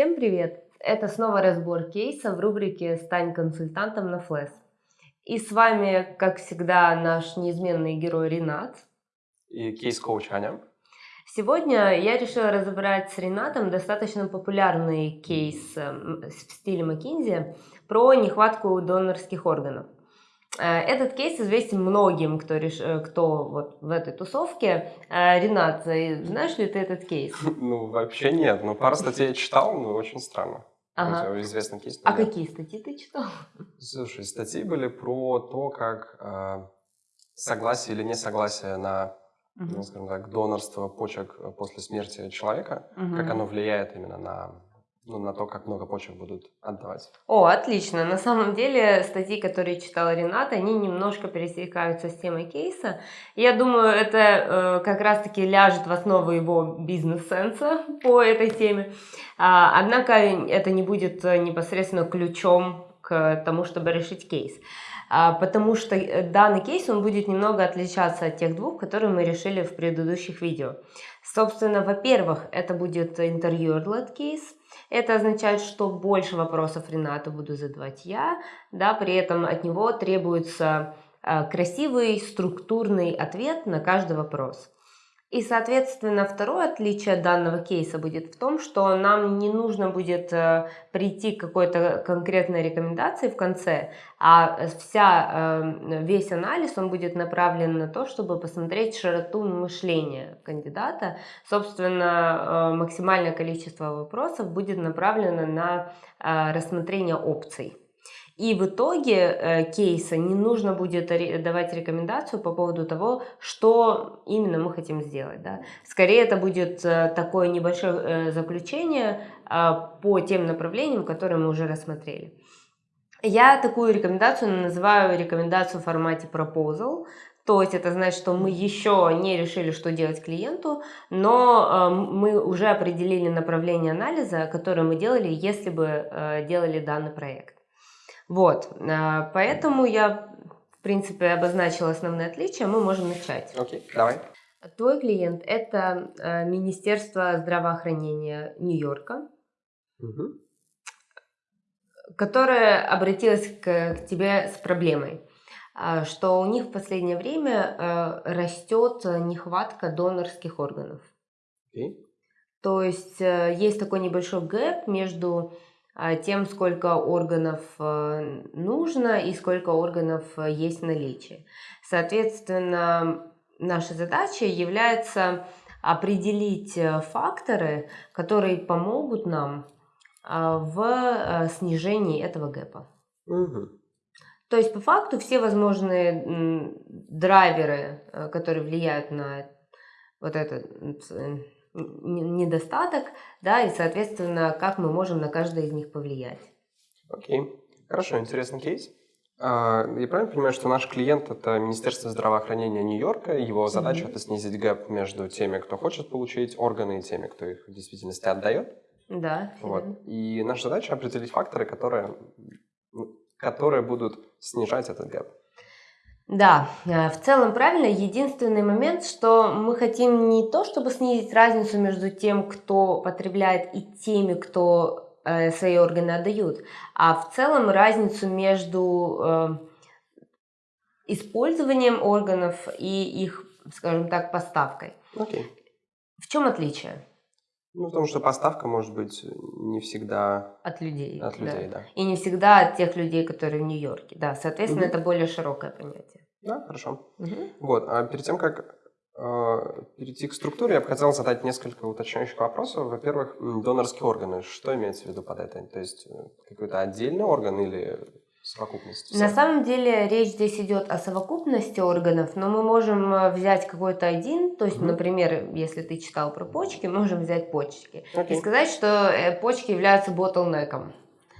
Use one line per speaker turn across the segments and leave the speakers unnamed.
Всем привет! Это снова разбор кейса в рубрике «Стань консультантом на Флэс». И с вами, как всегда, наш неизменный герой Ренат.
И кейс-коуч Аня.
Сегодня я решила разобрать с Ренатом достаточно популярный кейс эм, в стиле McKinsey про нехватку донорских органов. Э, этот кейс известен многим, кто, реш... Э, кто вот в этой тусовке. Э, Ренат, знаешь ли ты этот кейс?
Ну, вообще нет. Ну, пару статей я читал, но очень странно.
Ага.
Известный кейс.
А нет. какие статьи ты читал?
Слушай, статьи были про то, как э, согласие или несогласие на, угу. ну, скажем так, донорство почек после смерти человека, угу. как оно влияет именно на ну, на то, как много почек будут отдавать.
О, отлично. На самом деле статьи, которые читала Рената, они немножко пересекаются с темой кейса. Я думаю, это э, как раз-таки ляжет в основу его бизнес-сенса по этой теме. А, однако это не будет непосредственно ключом к тому, чтобы решить кейс. А, потому что э, данный кейс он будет немного отличаться от тех двух, которые мы решили в предыдущих видео. Собственно, во-первых, это будет interviewer-led кейс, это означает, что больше вопросов Ренату буду задавать я, да, при этом от него требуется э, красивый структурный ответ на каждый вопрос. И, соответственно, второе отличие данного кейса будет в том, что нам не нужно будет э, прийти к какой-то конкретной рекомендации в конце, а вся, э, весь анализ он будет направлен на то, чтобы посмотреть широту мышления кандидата. Собственно, э, максимальное количество вопросов будет направлено на рассмотрение опций. И в итоге э, кейса не нужно будет давать рекомендацию по поводу того, что именно мы хотим сделать. Да? Скорее это будет э, такое небольшое э, заключение э, по тем направлениям, которые мы уже рассмотрели. Я такую рекомендацию называю рекомендацию в формате proposal, то есть это значит, что мы еще не решили, что делать клиенту, но э, мы уже определили направление анализа, которое мы делали, если бы э, делали данный проект. Вот, а, поэтому я, в принципе, обозначила основные отличия, мы можем начать.
Окей, okay, давай.
Твой клиент – это а, Министерство здравоохранения Нью-Йорка, угу. которое обратилось к, к тебе с проблемой, а, что у них в последнее время растет нехватка донорских органов.
Okay.
То есть э, есть такой небольшой гэп между тем, сколько органов э, нужно и сколько органов э, есть в наличии. Соответственно, наша задача является определить э, факторы, которые помогут нам в снижении этого гэпа.
Угу.
То есть, по факту, все возможные драйверы, которые влияют на вот это недостаток, да, и, соответственно, как мы можем на каждый из них повлиять.
Окей, okay. хорошо, интересный кейс. А, я правильно понимаю, что наш клиент – это Министерство здравоохранения Нью-Йорка, его задача mm-hmm. – это снизить gap между теми, кто хочет получить органы, и теми, кто их в действительности отдает?
Да.
Вот. И наша задача – определить факторы, которые, которые будут снижать этот gap.
Да, э, в целом правильно. Единственный момент, что мы хотим не то, чтобы снизить разницу между тем, кто потребляет, и теми, кто э, свои органы отдают, а в целом разницу между э, использованием органов и их, скажем так, поставкой.
Okay.
В чем отличие?
Ну, потому что поставка может быть не всегда
от людей.
От людей, да.
да. И не всегда от тех людей, которые в Нью-Йорке. Да, соответственно, угу. это более широкое понятие.
Да, хорошо. Угу. Вот, а перед тем, как э, перейти к структуре, я бы хотел задать несколько уточняющих вопросов. Во-первых, донорские органы. Что имеется в виду под это? То есть э, какой-то отдельный орган или совокупность?
На самом деле речь здесь идет о совокупности органов, но мы можем э, взять какой-то один, то есть, угу. например, если ты читал про почки, можем взять почки okay. и сказать, что э, почки являются ботлнеком.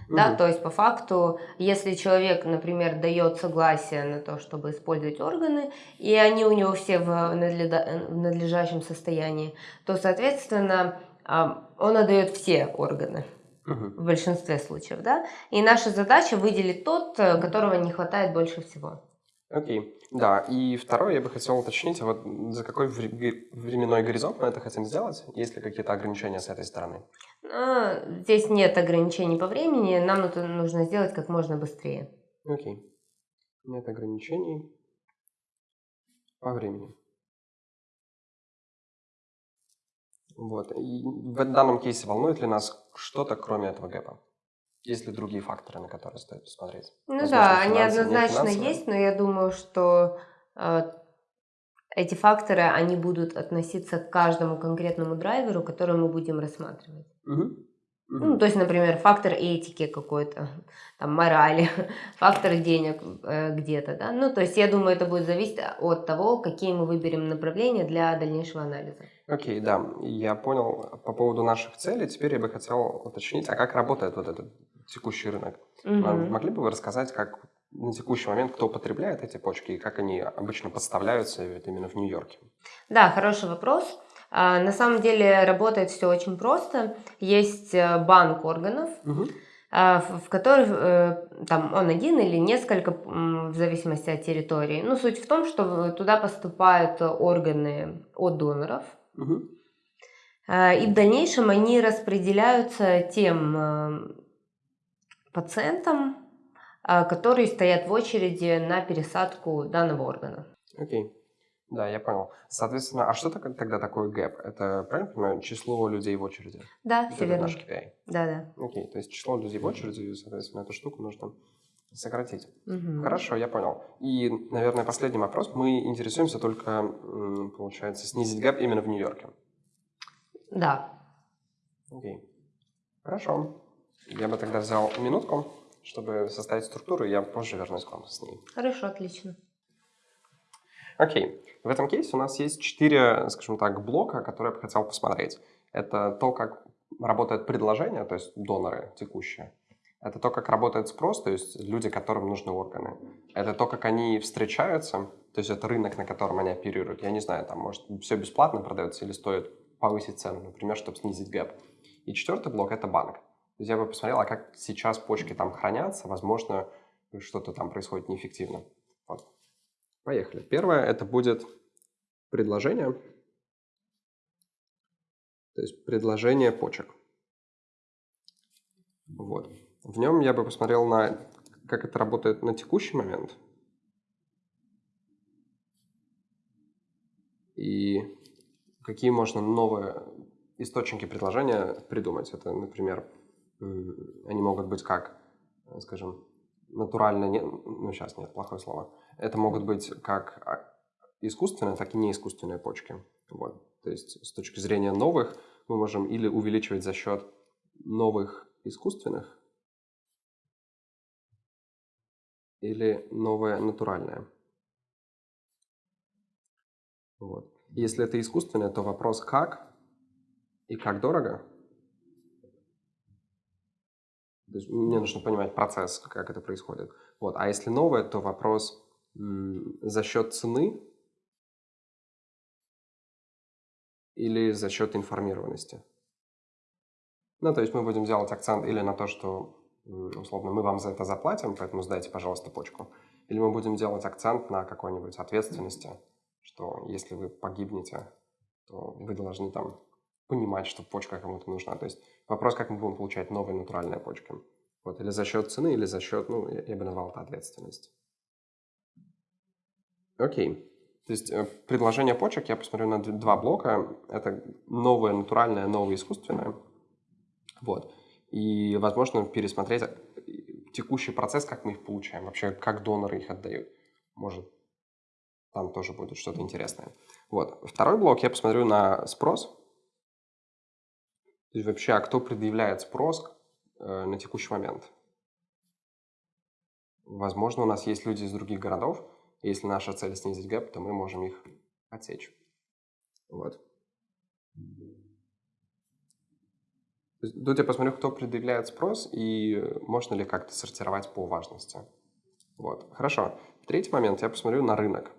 Да, то есть по факту, если человек, например, дает согласие на то, чтобы использовать органы, и они у него все в, надлежащем состоянии, то, соответственно, он отдает все органы в большинстве случаев, да. И наша задача выделить тот, э, которого не хватает больше всего.
Окей. Да, и второе, я бы хотел уточнить, а вот за какой временной горизонт мы это хотим сделать? Есть ли какие-то ограничения с этой стороны?
А, здесь нет ограничений по времени, нам это нужно сделать как можно быстрее.
Окей. Нет ограничений по времени. Вот. И в данном кейсе волнует ли нас что-то, кроме этого гэпа? Есть ли другие факторы, на которые стоит посмотреть?
Ну Возможно, да, они однозначно есть, но я думаю, что э, эти факторы, они будут относиться к каждому конкретному драйверу, который мы будем рассматривать.
Угу.
Ну, то есть, например, фактор этики какой-то, там, морали, фактор денег э, где-то, да. Ну, то есть, я думаю, это будет зависеть от того, какие мы выберем направления для дальнейшего анализа.
Окей, okay, да, я понял по поводу наших целей. Теперь я бы хотел уточнить, а как работает вот этот текущий рынок?
Угу.
Могли бы вы рассказать, как на текущий момент кто потребляет эти почки и как они обычно подставляются именно в Нью-Йорке?
Да, хороший вопрос. А, на самом деле работает все очень просто. Есть э, банк органов,
угу.
в которых э, там он один или несколько, в зависимости от территории. Ну, суть в том, что туда поступают органы от доноров.
Угу.
И в дальнейшем они распределяются тем пациентам, которые стоят в очереди на пересадку данного органа.
Окей. Okay. Да, я понял. Соответственно, а что тогда такое гэп? Это, правильно понимаю, число людей в очереди?
Да, все верно.
наш KPI?
Да, да.
Окей, то есть число людей в очереди, соответственно, эту штуку нужно сократить.
Угу.
Хорошо, я понял. И, наверное, последний вопрос. Мы интересуемся только, получается, снизить гэп именно в Нью-Йорке.
Да.
Окей. Хорошо. Я бы тогда взял минутку, чтобы составить структуру, и я позже вернусь к вам с ней.
Хорошо, отлично.
Окей. В этом кейсе у нас есть четыре, скажем так, блока, которые я бы хотел посмотреть. Это то, как работает предложение, то есть доноры текущие. Это то, как работает спрос, то есть люди, которым нужны органы. Это то, как они встречаются, то есть это рынок, на котором они оперируют. Я не знаю, там, может, все бесплатно продается или стоит повысить цену, например, чтобы снизить гэп. И четвертый блок – это банк. То есть я бы посмотрел, а как сейчас почки там хранятся, возможно, что-то там происходит неэффективно. Вот. Поехали. Первое это будет предложение. То есть предложение почек. Вот. В нем я бы посмотрел на, как это работает на текущий момент. И какие можно новые источники предложения придумать. Это, например, они могут быть как, скажем, натурально, не, ну сейчас нет, плохое слово. Это могут быть как а, искусственные, так и неискусственные почки. Вот. То есть с точки зрения новых мы можем или увеличивать за счет новых искусственных, или новое натуральное. Вот. Если это искусственное, то вопрос как и как дорого – то есть мне нужно понимать процесс, как это происходит. Вот. А если новое, то вопрос за счет цены или за счет информированности. Ну, то есть мы будем делать акцент или на то, что, условно, мы вам за это заплатим, поэтому сдайте, пожалуйста, почку. Или мы будем делать акцент на какой-нибудь ответственности, что если вы погибнете, то вы должны там понимать, что почка кому-то нужна. То есть вопрос, как мы будем получать новые натуральные почки. Вот, или за счет цены, или за счет, ну, я бы назвал это ответственность. Окей. То есть э, предложение почек я посмотрю на два блока. Это новое натуральное, новое искусственное. Вот. И, возможно, пересмотреть э, текущий процесс, как мы их получаем, вообще, как доноры их отдают. Может, там тоже будет что-то интересное. Вот. Второй блок я посмотрю на спрос, то есть вообще, а кто предъявляет спрос э, на текущий момент? Возможно, у нас есть люди из других городов, и если наша цель снизить gap, то мы можем их отсечь. Вот. Тут я посмотрю, кто предъявляет спрос и можно ли как-то сортировать по важности. Вот. Хорошо. Третий момент, я посмотрю на рынок.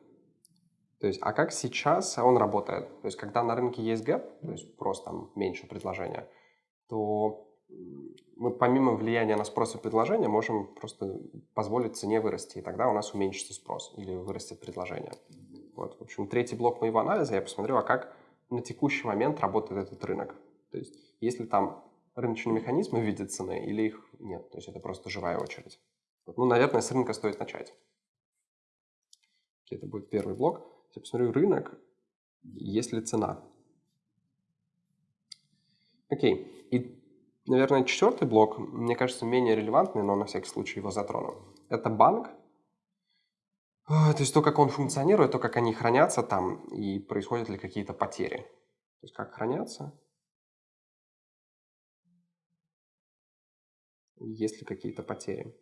То есть, а как сейчас он работает? То есть, когда на рынке есть gap, то есть просто там меньше предложения, то мы помимо влияния на спрос и предложение можем просто позволить цене вырасти, и тогда у нас уменьшится спрос или вырастет предложение. Вот, в общем, третий блок моего анализа, я посмотрел, а как на текущий момент работает этот рынок. То есть, если там рыночные механизмы в виде цены или их нет, то есть это просто живая очередь. Ну, наверное, с рынка стоит начать. Это будет первый блок. Я посмотрю рынок, есть ли цена. Окей. И Наверное, четвертый блок, мне кажется, менее релевантный, но на всякий случай его затрону. Это банк. А, то есть то, как он функционирует, то, как они хранятся там, и происходят ли какие-то потери. То есть как хранятся, есть ли какие-то потери.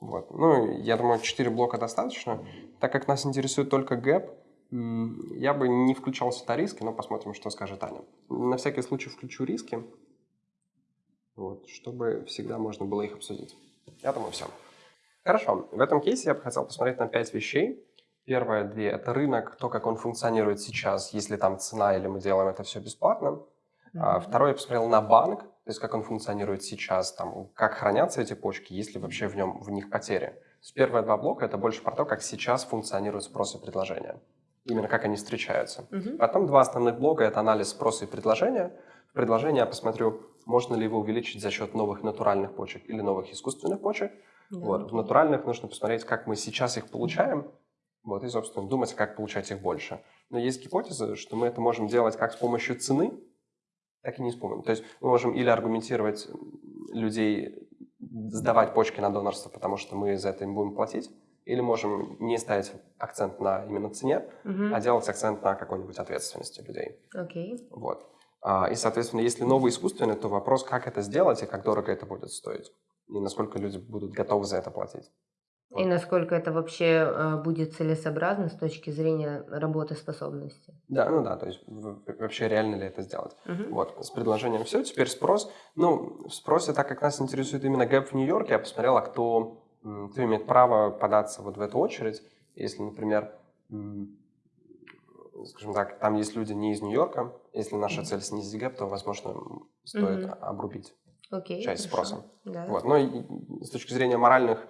Вот. Ну, я думаю, 4 блока достаточно. Так как нас интересует только гэп, я бы не включал сюда риски, но посмотрим, что скажет Аня. На всякий случай включу риски, вот, чтобы всегда можно было их обсудить. Я думаю, все. Хорошо, в этом кейсе я бы хотел посмотреть на пять вещей. Первое две – это рынок, то, как он функционирует сейчас, если там цена или мы делаем это все бесплатно. Mm-hmm. Второе я посмотрел на банк, то есть как он функционирует сейчас, там, как хранятся эти почки, есть ли вообще в, нем, в них потери. первые два блока – это больше про то, как сейчас функционирует спрос и предложение именно как они встречаются. Угу. Потом два основных блока – это анализ спроса и предложения. В предложении я посмотрю, можно ли его увеличить за счет новых натуральных почек или новых искусственных почек. Да, вот. В натуральных нужно посмотреть, как мы сейчас их получаем, вот, и, собственно, думать, как получать их больше. Но есть гипотеза, что мы это можем делать как с помощью цены, так и не помощью. То есть мы можем или аргументировать людей сдавать почки на донорство, потому что мы за это им будем платить, или можем не ставить акцент на именно цене, угу. а делать акцент на какой-нибудь ответственности людей.
Окей.
Вот. А, и, соответственно, если новый искусственный, то вопрос, как это сделать и как дорого это будет стоить. И насколько люди будут готовы за это платить.
И насколько это вообще э, будет целесообразно с точки зрения работоспособности.
Да, ну да, то есть вообще реально ли это сделать. Угу. Вот, с предложением все, теперь спрос. Ну, в спросе, так как нас интересует именно gap в Нью-Йорке, я посмотрел, а кто кто имеет право податься вот в эту очередь, если, например, скажем так, там есть люди не из Нью-Йорка, если наша цель снизить gap, то, возможно, стоит mm-hmm. обрубить
okay,
часть
хорошо.
спроса.
Да.
Вот. Но с точки зрения моральных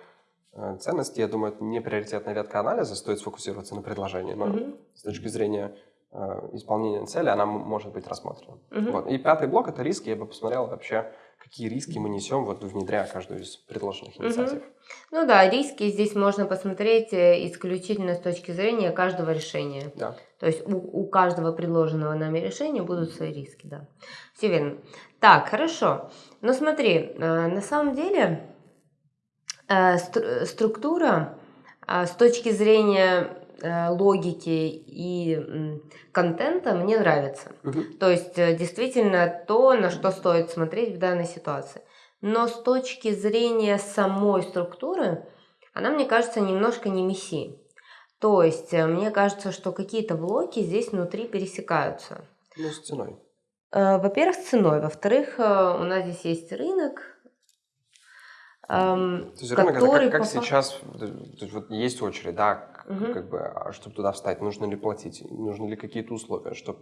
э, ценностей, я думаю, это не приоритетная ветка анализа, стоит сфокусироваться на предложении. Но mm-hmm. с точки зрения э, исполнения цели она может быть рассмотрена. Mm-hmm. Вот. И пятый блок – это риски. Я бы посмотрел вообще, какие риски мы несем, вот внедряя каждую из предложенных инициатив. Угу.
Ну да, риски здесь можно посмотреть э, исключительно с точки зрения каждого решения.
Да.
То есть у, у каждого предложенного нами решения будут свои риски, да. Все верно. Так, хорошо. Но смотри, на самом деле структура с точки зрения Э, логики и контента мне нравится. Угу. То есть э, действительно то, на что стоит смотреть в данной ситуации. Но с точки зрения самой структуры, она, мне кажется, немножко не месси. То есть э, мне кажется, что какие-то блоки здесь внутри пересекаются.
Ну, с ценой.
Во-первых, с ценой. Во-вторых, у нас здесь есть рынок,
то есть рынок это как, как сейчас, то есть вот есть очередь, да, угу. как бы, а чтобы туда встать, нужно ли платить, нужны ли какие-то условия, чтобы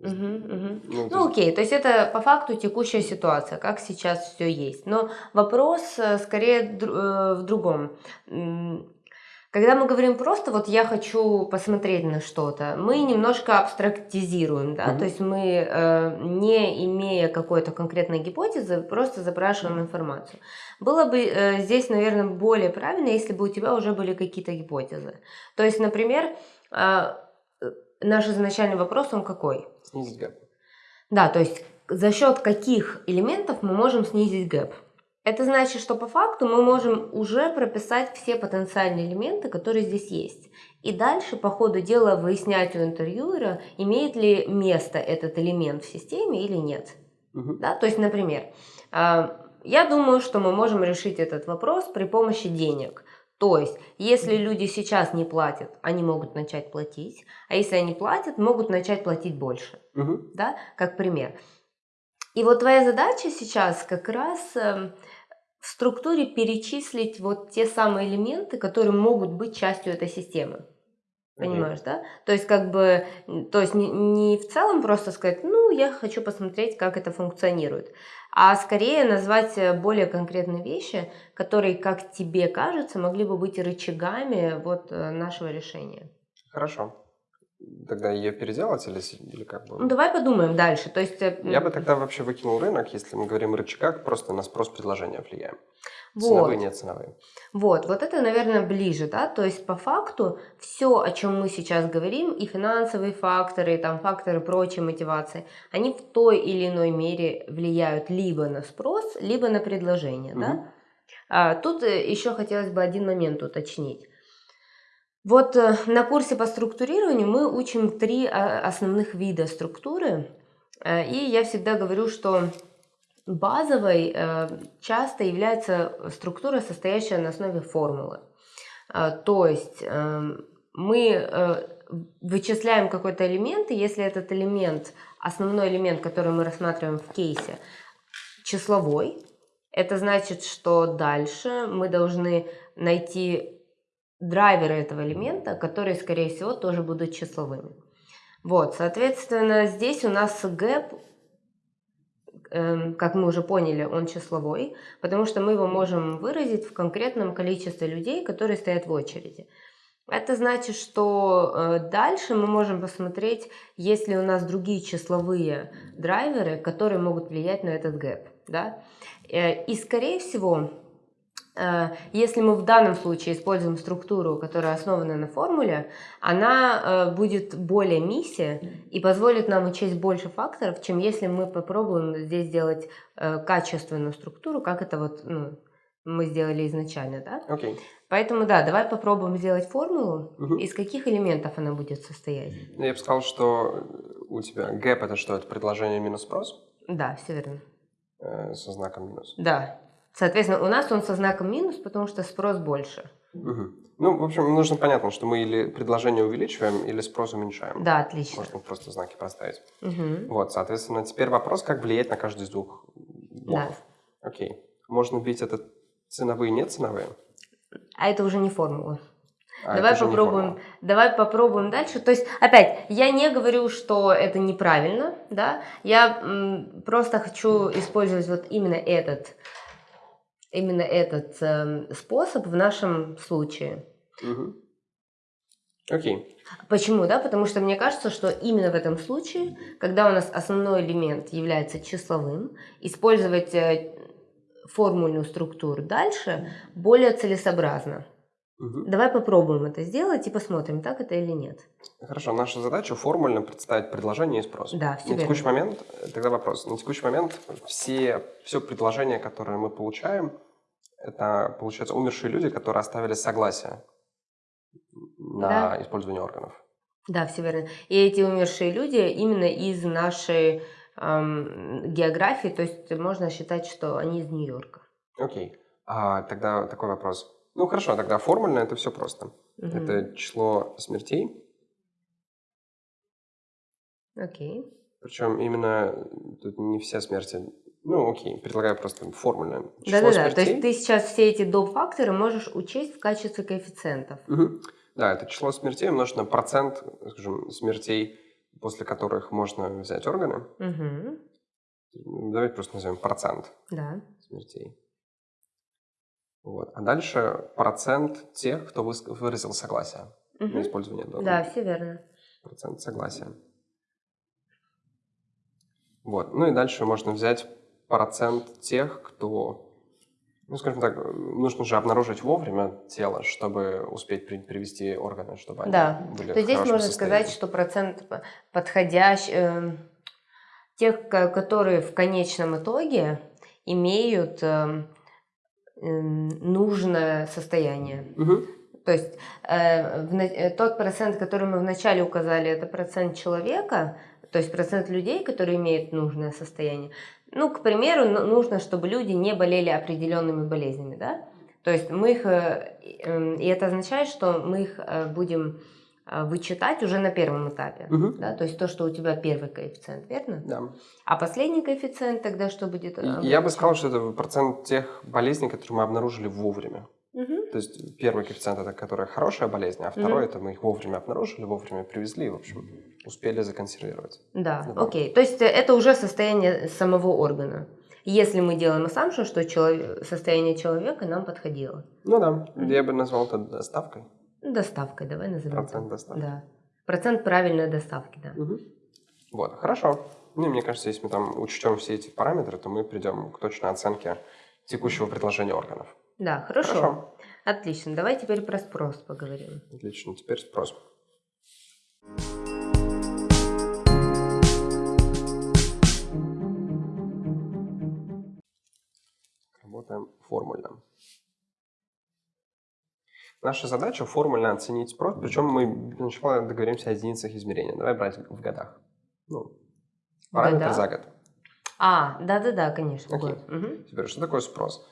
Угу, угу. Ну, ну окей, то есть это по факту текущая ситуация, как сейчас все есть. Но вопрос э, скорее э, в другом. Когда мы говорим просто вот я хочу посмотреть на что-то, мы немножко абстрактизируем, да, mm-hmm. то есть мы, э, не имея какой-то конкретной гипотезы, просто запрашиваем информацию. Было бы э, здесь, наверное, более правильно, если бы у тебя уже были какие-то гипотезы. То есть, например, э, наш изначальный вопрос, он какой?
Снизить gap.
Да, то есть за счет каких элементов мы можем снизить gap? Это значит, что по факту мы можем уже прописать все потенциальные элементы, которые здесь есть. И дальше по ходу дела выяснять у интервьюера, имеет ли место этот элемент в системе или нет. Угу. Да? То есть, например, а, я думаю, что мы можем решить этот вопрос при помощи денег. То есть, если люди сейчас не платят, они могут начать платить, а если они платят, могут начать платить больше. Угу. Да? Как пример. И вот твоя задача сейчас как раз эм, в структуре перечислить вот те самые элементы, которые могут быть частью этой системы. Понимаешь, да? То есть, как бы, то есть не, не в целом просто сказать, ну, я хочу посмотреть, как это функционирует, а скорее назвать э, более конкретные вещи, которые, как тебе кажется, могли бы быть рычагами вот э, нашего решения.
Хорошо. Тогда ее переделать или, или как бы?
Ну, давай подумаем дальше. То есть, э,
Я бы тогда вообще выкинул рынок, если мы говорим о рычагах, просто на спрос предложения влияем.
Вот.
Ценовые, не ценовые.
Вот, вот это, наверное, ближе, да, то есть по факту все, о чем мы сейчас говорим, и финансовые факторы, и там факторы прочей мотивации, они в той или иной мере влияют либо на спрос, либо на предложение,
Мгм.
да. А, тут э, еще хотелось бы один момент уточнить. Вот э, на курсе по структурированию мы учим три а, основных вида структуры, Э, и я всегда говорю, что базовой э, часто является структура, состоящая на основе формулы. То есть мы вычисляем какой-то элемент, и если этот элемент, основной элемент, который мы рассматриваем в кейсе, числовой, это значит, что дальше мы должны найти драйверы этого элемента, которые, скорее всего, тоже будут числовыми. Вот, соответственно, здесь у нас гэп, эм, как мы уже поняли, он числовой, потому что мы его можем выразить в конкретном количестве людей, которые стоят в очереди. Это значит, что э, дальше мы можем посмотреть, есть ли у нас другие числовые драйверы, которые могут влиять на этот гэп. Да? Э, И, скорее всего, если мы в данном случае используем структуру, которая основана на формуле, она э, будет более миссия и позволит нам учесть больше факторов, чем если мы попробуем здесь сделать э, качественную структуру, как это вот ну, мы сделали изначально, да?
Окей.
Поэтому да, давай попробуем сделать формулу.
Мгм.
Из каких элементов она будет состоять?
Ну, Я бы сказал, что у тебя гэп это что? Это предложение минус спрос
Да, все верно.
э, со знаком минус.
Да. Соответственно, у нас он со знаком минус, потому что спрос больше.
Мгм. Ну, в общем, нужно понятно, что мы или предложение увеличиваем, или спрос уменьшаем.
Да, отлично.
Можно просто знаки проставить.
Мгм.
Вот, соответственно, теперь вопрос, как влиять на каждый из двух блоков. Окей. Можно вбить это ценовые, не ценовые?
А это уже не формула.
А
давай попробуем, давай попробуем дальше. То есть, опять, я не говорю, что это неправильно, да. Я м, просто хочу использовать вот именно этот, именно этот эм, способ в нашем случае.
Мгм. Окей.
Почему, да? Потому что мне кажется, что именно в этом случае, когда у нас основной элемент является числовым, использовать э, формульную структуру дальше более целесообразно. Давай попробуем это сделать и посмотрим, так это или нет.
Хорошо, наша задача формульно представить предложение и спрос.
Да, все
На текущий момент, э, тогда вопрос, на текущий момент все, все предложения, которые мы получаем, это, получается, умершие люди, которые оставили согласие на
Да.
использование органов.
Да, все верно. И эти умершие люди именно из нашей эм, географии, то есть можно считать, что они из Нью-Йорка.
Окей. А, тогда такой вопрос. Ну хорошо, тогда формульно это все просто.
Мгм.
Это число смертей,
Окей.
причем именно тут не все смерти. Ну окей, предлагаю просто формульно.
Да-да-да, то есть ты сейчас все эти доп. факторы можешь учесть в качестве коэффициентов.
Мгм. Да, это число смертей умножить на процент, скажем, смертей, после которых можно взять органы.
Мгм.
Давайте просто назовем процент
Да.
смертей. Вот. А дальше процент тех, кто выразил согласие на
Мгм.
использование донора.
Да, все верно.
Процент согласия. Вот. Ну и дальше можно взять процент тех, кто, ну, скажем так, нужно же обнаружить вовремя тело, чтобы успеть при- привести органы, чтобы они
Да.
были
То есть здесь можно сказать,
состоянии.
что процент п- подходящий, эм, тех, ко- которые в конечном итоге имеют эм, эм, нужное состояние.
Мгм.
То есть э, в э, тот процент, который мы вначале указали, это процент человека, то есть процент людей, которые имеют нужное состояние. Ну, к примеру, ну- нужно, чтобы люди не болели определенными болезнями, да? То есть мы их, э, эм, и это означает, что мы их э, будем э, вычитать уже на первом этапе,
Мгм.
да? То есть то, что у тебя первый коэффициент, верно?
Да.
А последний коэффициент тогда что будет?
Я бы сказал, что это процент тех болезней, которые мы обнаружили вовремя. То есть первый коэффициент это которая хорошая болезнь, а второй это мы их вовремя обнаружили, вовремя привезли, в общем, успели законсервировать.
Да, вот. окей. То есть это уже состояние самого органа. Если мы делаем assumption, что человек, состояние человека нам подходило.
Ну да, mm-hmm. я бы назвал это доставкой.
Доставкой, давай назовем.
Процент доставки.
Да. Процент правильной доставки, да.
Угу. Вот, хорошо. Ну, мне кажется, если мы там учтем все эти параметры, то мы придем к точной оценке текущего предложения органов.
Да, хорошо. хорошо. Отлично. Давай теперь про спрос поговорим.
Отлично. Теперь спрос. Работаем формульно. Наша задача формульно оценить спрос, причем мы сначала договоримся о единицах измерения. Давай брать в годах. Ну, параметр за год.
А, да-да-да, конечно.
Окей. Угу. Теперь, что такое спрос?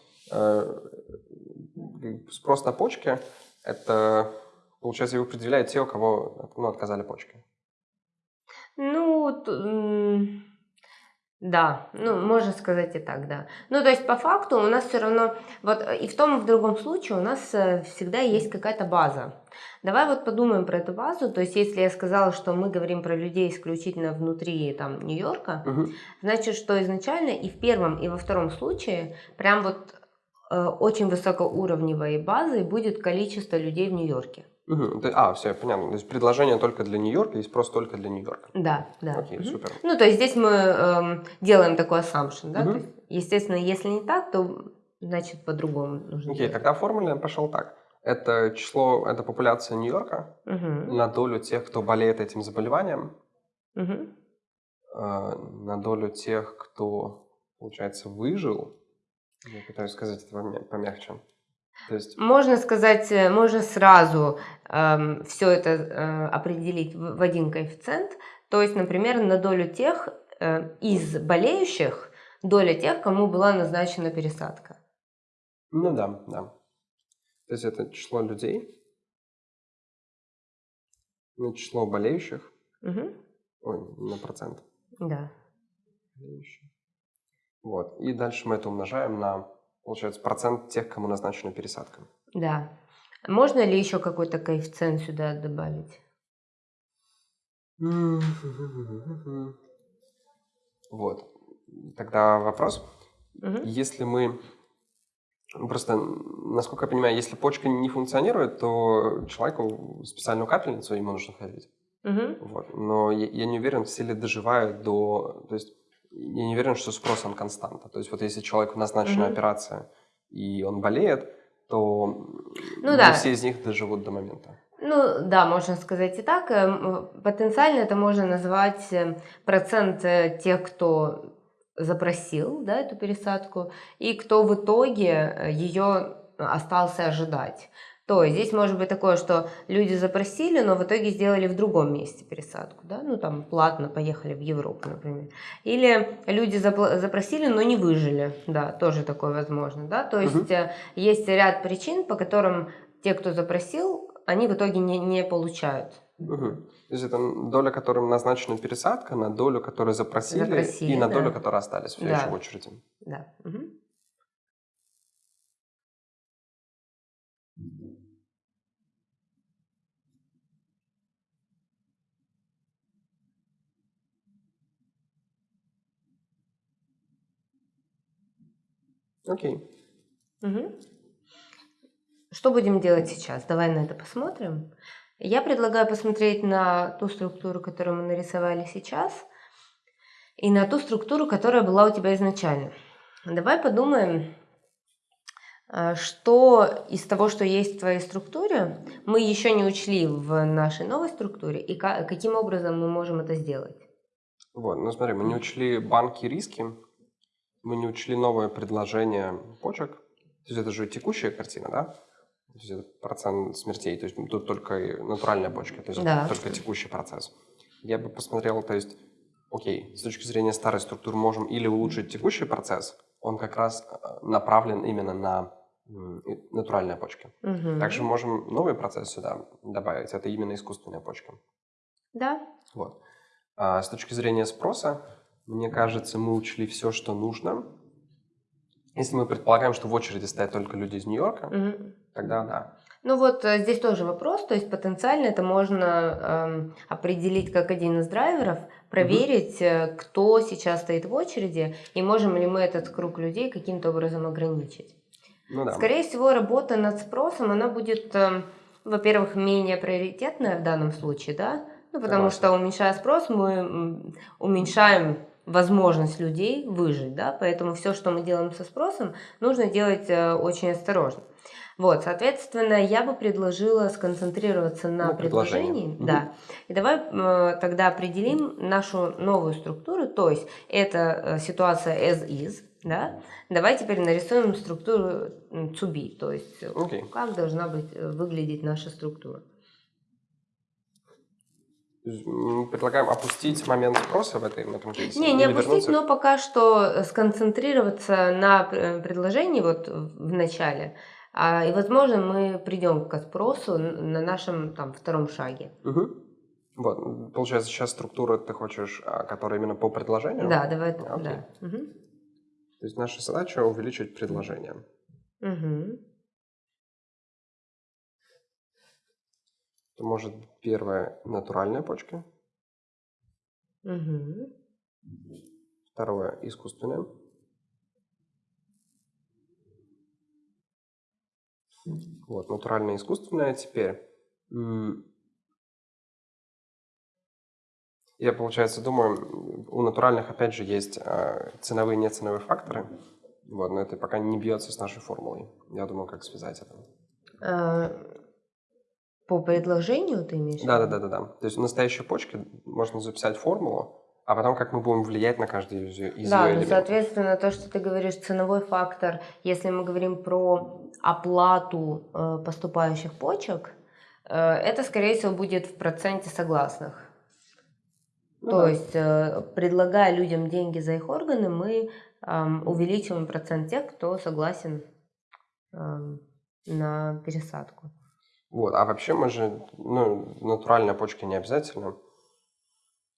Спрос на почки – это, получается, его определяют те, у кого ну, отказали почки.
Ну, да, ну, можно сказать и так, да. Ну, то есть, по факту у нас все равно, вот и в том, и в другом случае у нас э, всегда есть какая-то база. Давай вот подумаем про эту базу. То есть, если я сказала, что мы говорим про людей исключительно внутри там Нью-Йорка, угу. значит, что изначально и в первом, и во втором случае прям вот очень высокоуровневой базой будет количество людей в Нью-Йорке.
Угу. А, все, понятно. То есть предложение только для Нью-Йорка и спрос только для Нью-Йорка.
Да, да.
Окей, угу. супер.
Ну, то есть здесь мы эм, делаем такой assumption, да? Угу. То есть, естественно, если не так, то значит по-другому нужно.
Окей, делать. тогда формула пошел так. Это число, это популяция Нью-Йорка угу. на долю тех, кто болеет этим заболеванием, угу. э, на долю тех, кто, получается, выжил. Я пытаюсь сказать это помягче.
То есть... Можно сказать, э, можно сразу э, эм, все это э, определить в, в один коэффициент. То есть, например, на долю тех э, из болеющих, доля тех, кому была назначена пересадка.
Ну да, да. То есть это число людей, на число болеющих, угу. ой, на процент.
Да.
Болеющих. Вот. И дальше мы это умножаем на получается, процент тех, кому назначена пересадка.
Да. Можно ли еще какой-то коэффициент сюда добавить?
Вот. Тогда вопрос. Угу. Если мы... Просто, насколько я понимаю, если почка не функционирует, то человеку специальную капельницу ему нужно ходить. Угу. Вот. Но я, я не уверен, все ли доживают до... То есть я не уверен, что спрос он константа. То есть вот если человеку назначена mm-hmm. операция, и он болеет, то ну, да. все из них доживут до момента.
Ну да, можно сказать и так. Эм, потенциально это можно назвать э, процент э, тех, кто запросил да, эту пересадку, и кто в итоге э, ее остался ожидать. То есть здесь может быть такое, что люди запросили, но в итоге сделали в другом месте пересадку, да, ну там платно поехали в Европу, например. Или люди запросили, но не выжили, да, тоже такое возможно, да. То есть угу. есть ряд причин, по которым те, кто запросил, они в итоге не, не получают.
Угу. То есть это доля, которым назначена пересадка, на долю, которую запросили, запросили и на да. долю, которые остались все да. еще в очереди.
Да. Угу.
Окей.
Угу. Что будем делать сейчас? Давай на это посмотрим. Я предлагаю посмотреть на ту структуру, которую мы нарисовали сейчас, и на ту структуру, которая была у тебя изначально. Давай подумаем, а, что из того, что есть в твоей структуре, мы еще не учли в нашей новой структуре, и каким образом мы можем это сделать?
Вот, ну смотри, мы не учли банки риски, мы не учли новое предложение почек. То есть это же текущая картина, да? То есть это процент смертей, то есть тут только натуральная почка, то есть да. только текущий процесс. Я бы посмотрел, то есть, окей, с точки зрения старой структуры можем или улучшить текущий процесс, он как раз э, направлен именно на натуральные почки. Угу. Также можем новый процесс сюда добавить, это именно искусственная почка.
Да.
Вот. А с точки зрения спроса, мне кажется, мы учли все, что нужно. Если мы предполагаем, что в очереди стоят только люди из Нью-Йорка, mm-hmm. тогда да.
Ну вот э, здесь тоже вопрос, то есть потенциально это можно эм, определить как один из драйверов, проверить, угу. кто сейчас стоит в очереди и можем ли мы этот круг людей каким-то образом ограничить.
Ну, да.
Скорее всего, работа над спросом, она будет, э, во-первых, менее приоритетная в данном случае, да, ну потому Согласен. что уменьшая спрос, мы уменьшаем возможность людей выжить, да, поэтому все, что мы делаем со спросом, нужно делать э, очень осторожно. Вот, соответственно, я бы предложила сконцентрироваться на ну, предложении. Да. Угу. И давай э, тогда определим нашу новую структуру, то есть это э, ситуация as is, да? Давай теперь нарисуем структуру to be, то есть okay. как должна быть э, выглядеть наша структура.
Предлагаем опустить момент спроса в этой, в этом кейсе?
Не, не опустить, но пока что сконцентрироваться на предложении вот в начале, а, и, возможно, мы придем к спросу на нашем там, втором шаге.
Угу. Вот, получается, сейчас структура ты хочешь, а, которая именно по предложению?
Да, давай, а, да. Угу.
То есть наша задача увеличить предложение.
Угу.
Это может первое натуральная почка.
Угу.
Второе искусственное. Вот, натуральное искусственное. Теперь я, получается, думаю, у натуральных, опять же, есть а, ценовые и неценовые факторы. Вот, но это пока не бьется с нашей формулой. Я думаю, как связать это.
По предложению ты имеешь?
Да, да, да, да, да. То есть в настоящей почке можно записать формулу, а потом как мы будем влиять на каждый из, из
да,
ее
ну, соответственно, то, что ты говоришь, ценовой фактор, если мы говорим про оплату э, поступающих почек, э, это, скорее всего, будет в проценте согласных. Ну, то да. есть, э, предлагая людям деньги за их органы, мы э, увеличиваем процент тех, кто согласен э, на пересадку.
Вот, а вообще мы же, ну, натуральная почка не обязательно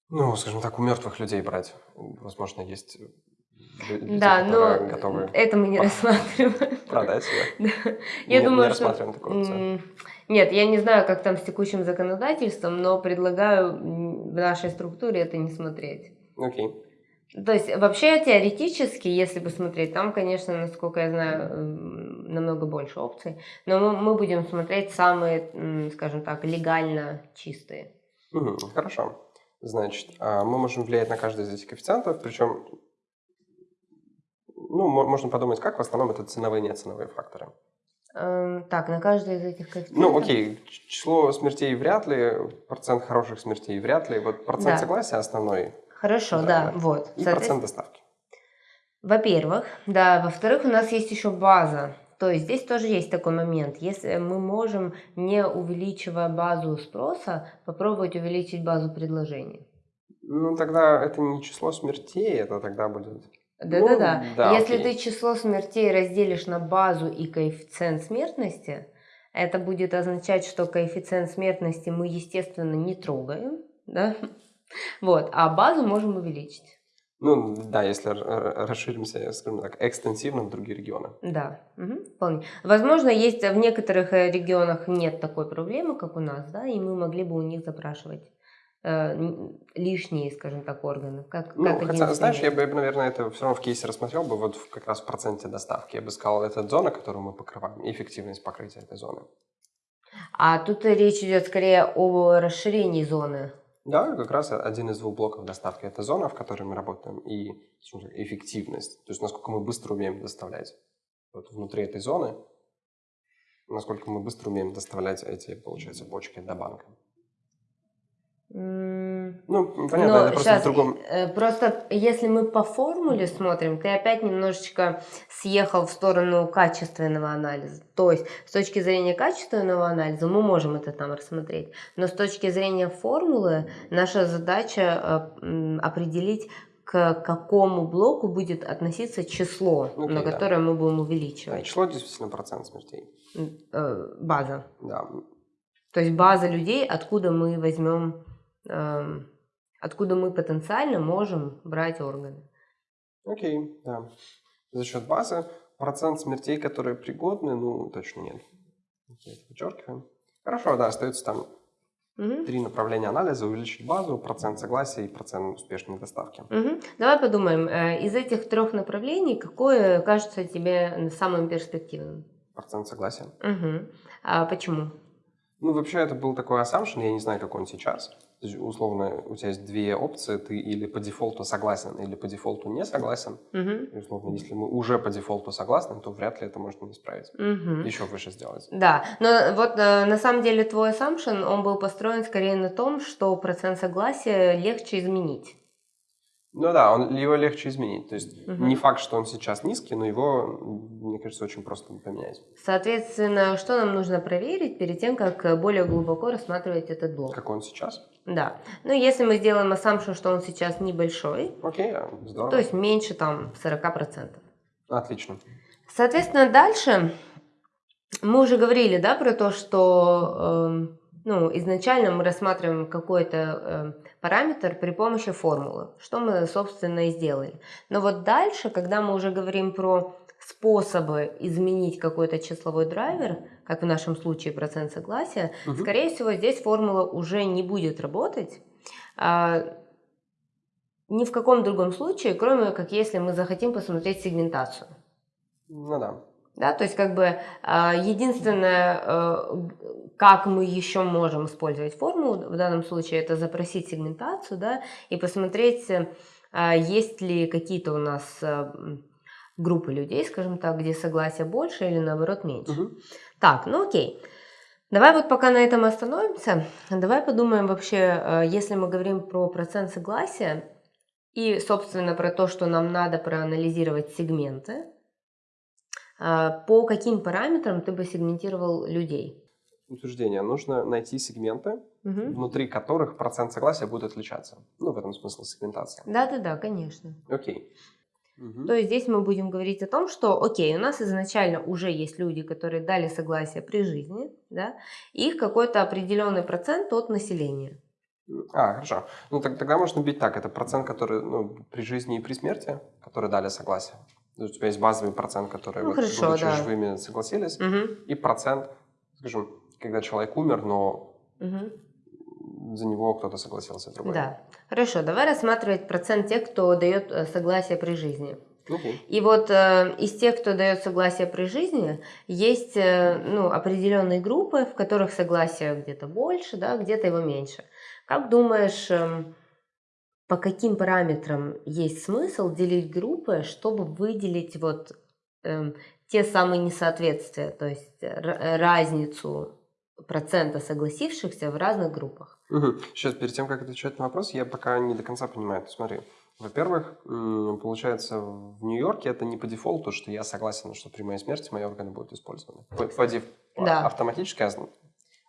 ну, скажем так, у мертвых людей брать. Возможно, есть люди,
да, но готовы это мы не рассматриваем.
Продать ее.
Да. Я не, думаю, не что... такую Нет, я не знаю, как там с текущим законодательством, но предлагаю в нашей структуре это не смотреть.
Окей.
То есть вообще теоретически, если посмотреть, там, конечно, насколько я знаю, намного больше опций, но мы, мы будем смотреть самые, скажем так, легально чистые.
Угу, хорошо. Значит, а, мы можем влиять на каждый из этих коэффициентов, причем, ну, можно подумать, как в основном это ценовые и неценовые факторы.
Эм, так, на каждый из этих коэффициентов?
Ну, окей, число смертей вряд ли, процент хороших смертей вряд ли, вот процент да. согласия основной.
Хорошо, да, вот.
И процент доставки.
Во-первых, да, во-вторых, у нас есть еще база. То есть здесь тоже есть такой момент. Если мы можем, не увеличивая базу спроса, попробовать увеличить базу предложений.
Ну, тогда это не число смертей, это тогда будет...
Да-да-да. Ну, да, Если окей. ты число смертей разделишь на базу и коэффициент смертности, это будет означать, что коэффициент смертности мы, естественно, не трогаем, да? Вот, а базу можем увеличить.
Ну, да, если расширимся, скажем так, экстенсивно в другие регионы.
Да, угу, вполне. Возможно, есть в некоторых э, регионах нет такой проблемы, как у нас, да, и мы могли бы у них запрашивать э, лишние, скажем так, органы. Как,
ну, как хотя, знаешь, я бы, наверное, это все равно в кейсе рассмотрел бы вот как раз в проценте доставки. Я бы сказал, это зона, которую мы покрываем, эффективность покрытия этой зоны.
А тут речь идет скорее о расширении зоны
да, как раз один из двух блоков доставки – это зона, в которой мы работаем, и эффективность, то есть насколько мы быстро умеем доставлять вот внутри этой зоны, насколько мы быстро умеем доставлять эти, получается, почки до банка. Ну, понятно, Но это просто сейчас, в другом...
Э, просто если мы по формуле смотрим, ты опять немножечко съехал в сторону качественного анализа. То есть с точки зрения качественного анализа мы можем это там рассмотреть. Но с точки зрения формулы наша задача э, определить, к какому блоку будет относиться число, okay, на которое да. мы будем увеличивать. Да,
число действительно процент смертей.
Э, база.
Да.
То есть база людей, откуда мы возьмем откуда мы потенциально можем брать органы.
Окей, да. За счет базы процент смертей, которые пригодны, ну, точно нет. Окей, вычеркиваем. Хорошо, да, остается там Угу. Три направления анализа, увеличить базу, процент согласия и процент успешной доставки.
Угу. Давай подумаем, э, из этих трех направлений, какое кажется тебе самым перспективным?
Процент согласия.
Угу. А почему?
Ну, вообще, это был такой assumption, я не знаю, как он сейчас. То есть, условно, у тебя есть две опции, ты или по дефолту согласен, или по дефолту не согласен.
Угу.
И, условно, если мы уже по дефолту согласны, то вряд ли это можно исправить.
Угу.
Еще выше сделать.
Да, но вот э, на самом деле твой assumption, он был построен скорее на том, что процент согласия легче изменить.
Ну да, он, его легче изменить. То есть
Угу.
не факт, что он сейчас низкий, но его, мне кажется, очень просто поменять.
Соответственно, что нам нужно проверить перед тем, как более глубоко рассматривать этот блок?
Как он сейчас?
Да. Ну, если мы сделаем assumption, что он сейчас небольшой,
Окей, а, здорово.
то есть меньше там 40%.
Отлично.
Соответственно, дальше мы уже говорили, да, про то, что эм, ну, изначально мы рассматриваем какой-то э, параметр при помощи формулы, что мы, собственно, и сделали. Но вот дальше, когда мы уже говорим про способы изменить какой-то числовой драйвер, как в нашем случае процент согласия,
Мгм.
скорее всего, здесь формула уже не будет работать. а, ни в каком другом случае, кроме как если мы захотим посмотреть сегментацию.
Ну да.
Да, то есть как бы а, единственное, э, как мы еще можем использовать формулу в данном случае, это запросить сегментацию, да, и посмотреть, а, есть ли какие-то у нас э, группы людей, скажем так, где согласия больше или наоборот меньше.
Мгм.
Так, ну окей. Давай вот пока на этом остановимся. Давай подумаем вообще, э, если мы говорим про процент согласия и, собственно, про то, что нам надо проанализировать сегменты, по каким параметрам ты бы сегментировал людей?
Утверждение. Нужно найти сегменты,
Мгм.
внутри которых процент согласия будет отличаться. Ну, в этом смысл сегментация.
Да-да-да, конечно.
Окей. Мгм.
То есть здесь мы будем говорить о том, что, окей, у нас изначально уже есть люди, которые дали согласие при жизни, да, и их какой-то определенный процент от населения.
А, хорошо. Ну, так- тогда можно бить так. Это процент, который ну, при жизни и при смерти, которые дали согласие. Есть у тебя есть базовый процент, который,
Ну,
вот,
хорошо,
будучи
да.
живыми, согласились.
Мгм,
И процент, скажем, когда человек умер, но
мгм.
за него кто-то согласился другой.
Да. Хорошо, давай рассматривать процент тех, кто дает э, согласие при жизни. И вот э, из тех, кто дает согласие при жизни, есть э, ну, определенные группы, в которых согласие где-то больше, да, где-то его меньше. Как думаешь, эм, по каким параметрам есть смысл делить группы, чтобы выделить вот эм, те самые несоответствия, то есть р- э, разницу процента согласившихся в разных группах?
Мгм. Сейчас, перед тем, как отвечать на вопрос, я пока не до конца понимаю. Смотри, во-первых, получается, в Нью-Йорке это не по дефолту, что я согласен, что при моей смерти мои органы будут использованы. По, по деф-
Да.
Автоматически зн-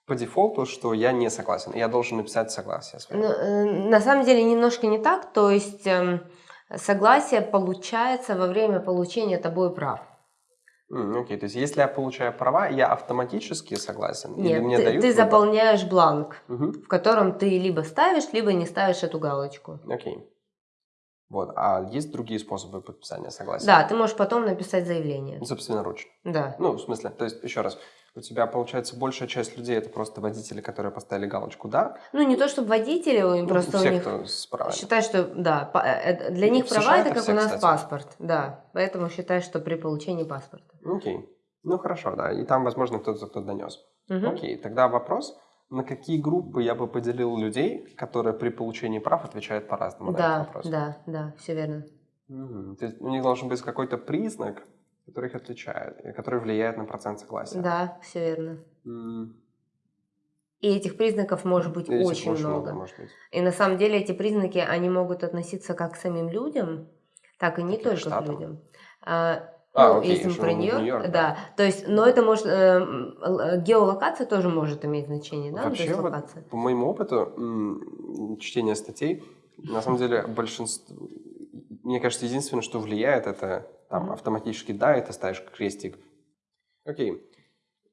по дефолту, что я не согласен. Я должен написать согласие.
Ну, э, на самом деле немножко не так, то есть эм, согласие получается во время получения тобой прав.
Окей, то есть если я получаю права, я автоматически согласен? Или
Нет,
мне
ты,
дают
ты
выбор?
заполняешь бланк,
Мгм,
в котором ты либо ставишь, либо не ставишь эту галочку.
Окей. Вот, а есть другие способы подписания согласия?
Да, ты можешь потом написать заявление.
Собственноручно.
Да.
Ну, в смысле, то есть, еще раз, у тебя, получается, большая часть людей это просто водители, которые поставили галочку «да».
Ну, не то чтобы водители, у-
Ну,
просто
все,
у них...
кто с правами.
Считай, что да, па- э, для них
в
права
США
это как
все,
у нас
кстати.
паспорт, да. Поэтому считай, что при получении паспорта.
Окей. Ну, хорошо, да. И там, возможно, кто-то кто донес.
Мгм.
Окей, тогда вопрос, на какие группы я бы поделил людей, которые при получении прав отвечают по-разному на этот
Да,
вопрос?
да, да, все верно.
Мгм. То есть у них должен быть какой-то признак, который их отличает, и который влияет на процент согласия.
Да, все верно.
М,
И этих признаков может быть
этих
очень много.
может быть.
И на самом деле эти признаки, они могут относиться как к самим людям, так и не
Каких
только
штатам?
к людям. А,
А,
ну,
окей,
если мы про Нью-Йорк,
Нью-Йорк, да.
да. То есть, но это может, э, л- геолокация тоже может иметь значение, да? Ну,
Вообще, вот по моему опыту чтения статей, на самом деле большинство, мне кажется, единственное, что влияет, это там автоматически да, и ты ставишь крестик. Окей.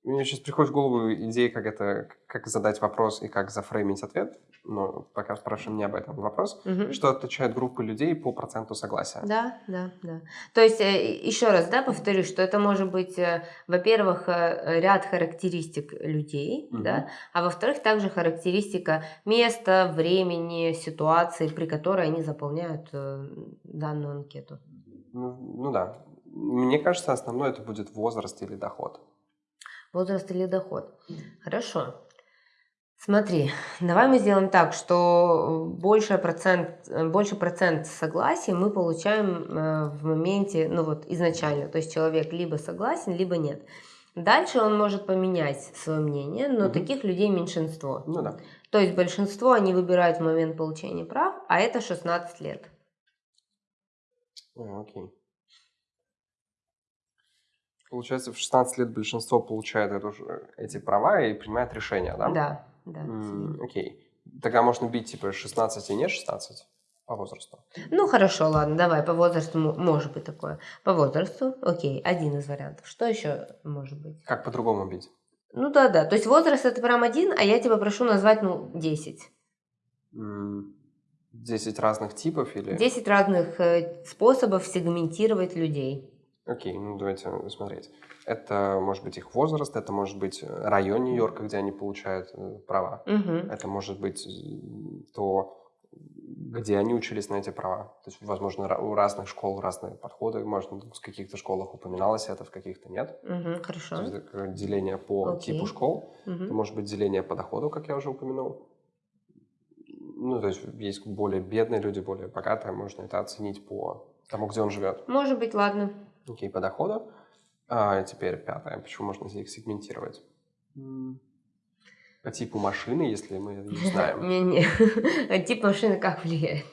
Мне сейчас приходит в голову идея, как это, как задать вопрос и как зафреймить ответ. Но пока спрашиваем не об этом вопрос.
Мгм.
Что отличает группы людей по проценту согласия?
Да, да, да. То есть, э, еще раз, да, повторюсь, что это может быть, э, во-первых, э, ряд характеристик людей,
Мгм.
да, а во-вторых, также характеристика места, времени, ситуации, при которой они заполняют данную анкету.
Ну, ну да. Мне кажется, основное это будет возраст или доход.
Возраст или доход. Хорошо. Смотри, давай мы сделаем так, что больше процент, э, больше процент согласия мы получаем э, в моменте, ну вот изначально. То есть человек либо согласен, либо нет. Дальше он может поменять свое мнение, но
Мгм.
таких людей меньшинство.
Ну да.
То есть большинство они выбирают в момент получения прав, а это 16 лет.
А, окей. Получается, в 16 лет большинство получает эту эти права и принимает решения, да?
Да, да.
М, окей. Тогда можно бить типа 16 и не 16 по возрасту.
Ну хорошо, ладно, давай по возрасту мо- может быть такое. По возрасту, окей, один из вариантов. Что еще может быть?
Как по-другому бить?
Ну да, да. То есть возраст это прям один, а я тебя прошу назвать, ну, 10.
М, 10 разных типов или...
10 разных э, способов сегментировать людей.
Окей, ну давайте смотреть. Это может быть их возраст, это может быть э, район Нью-Йорка, где они получают э, права.
Мгм.
Это может быть э, то, где они учились на эти права. То есть, возможно, у разных школ разные подходы. Может, в каких-то школах упоминалось это, в каких-то нет. То
Хорошо.
есть, это деление по
Окей.
типу школ.
Мгм.
Это может быть деление по доходу, как я уже упомянул. Ну, то есть есть более бедные люди, более богатые. Можно это оценить по тому, где он живет.
Может быть, ладно.
Окей, по доходу. А теперь пятое. Почему можно их сегментировать? По типу машины, если мы не знаем.
Не-не. А Тип машины как влияет?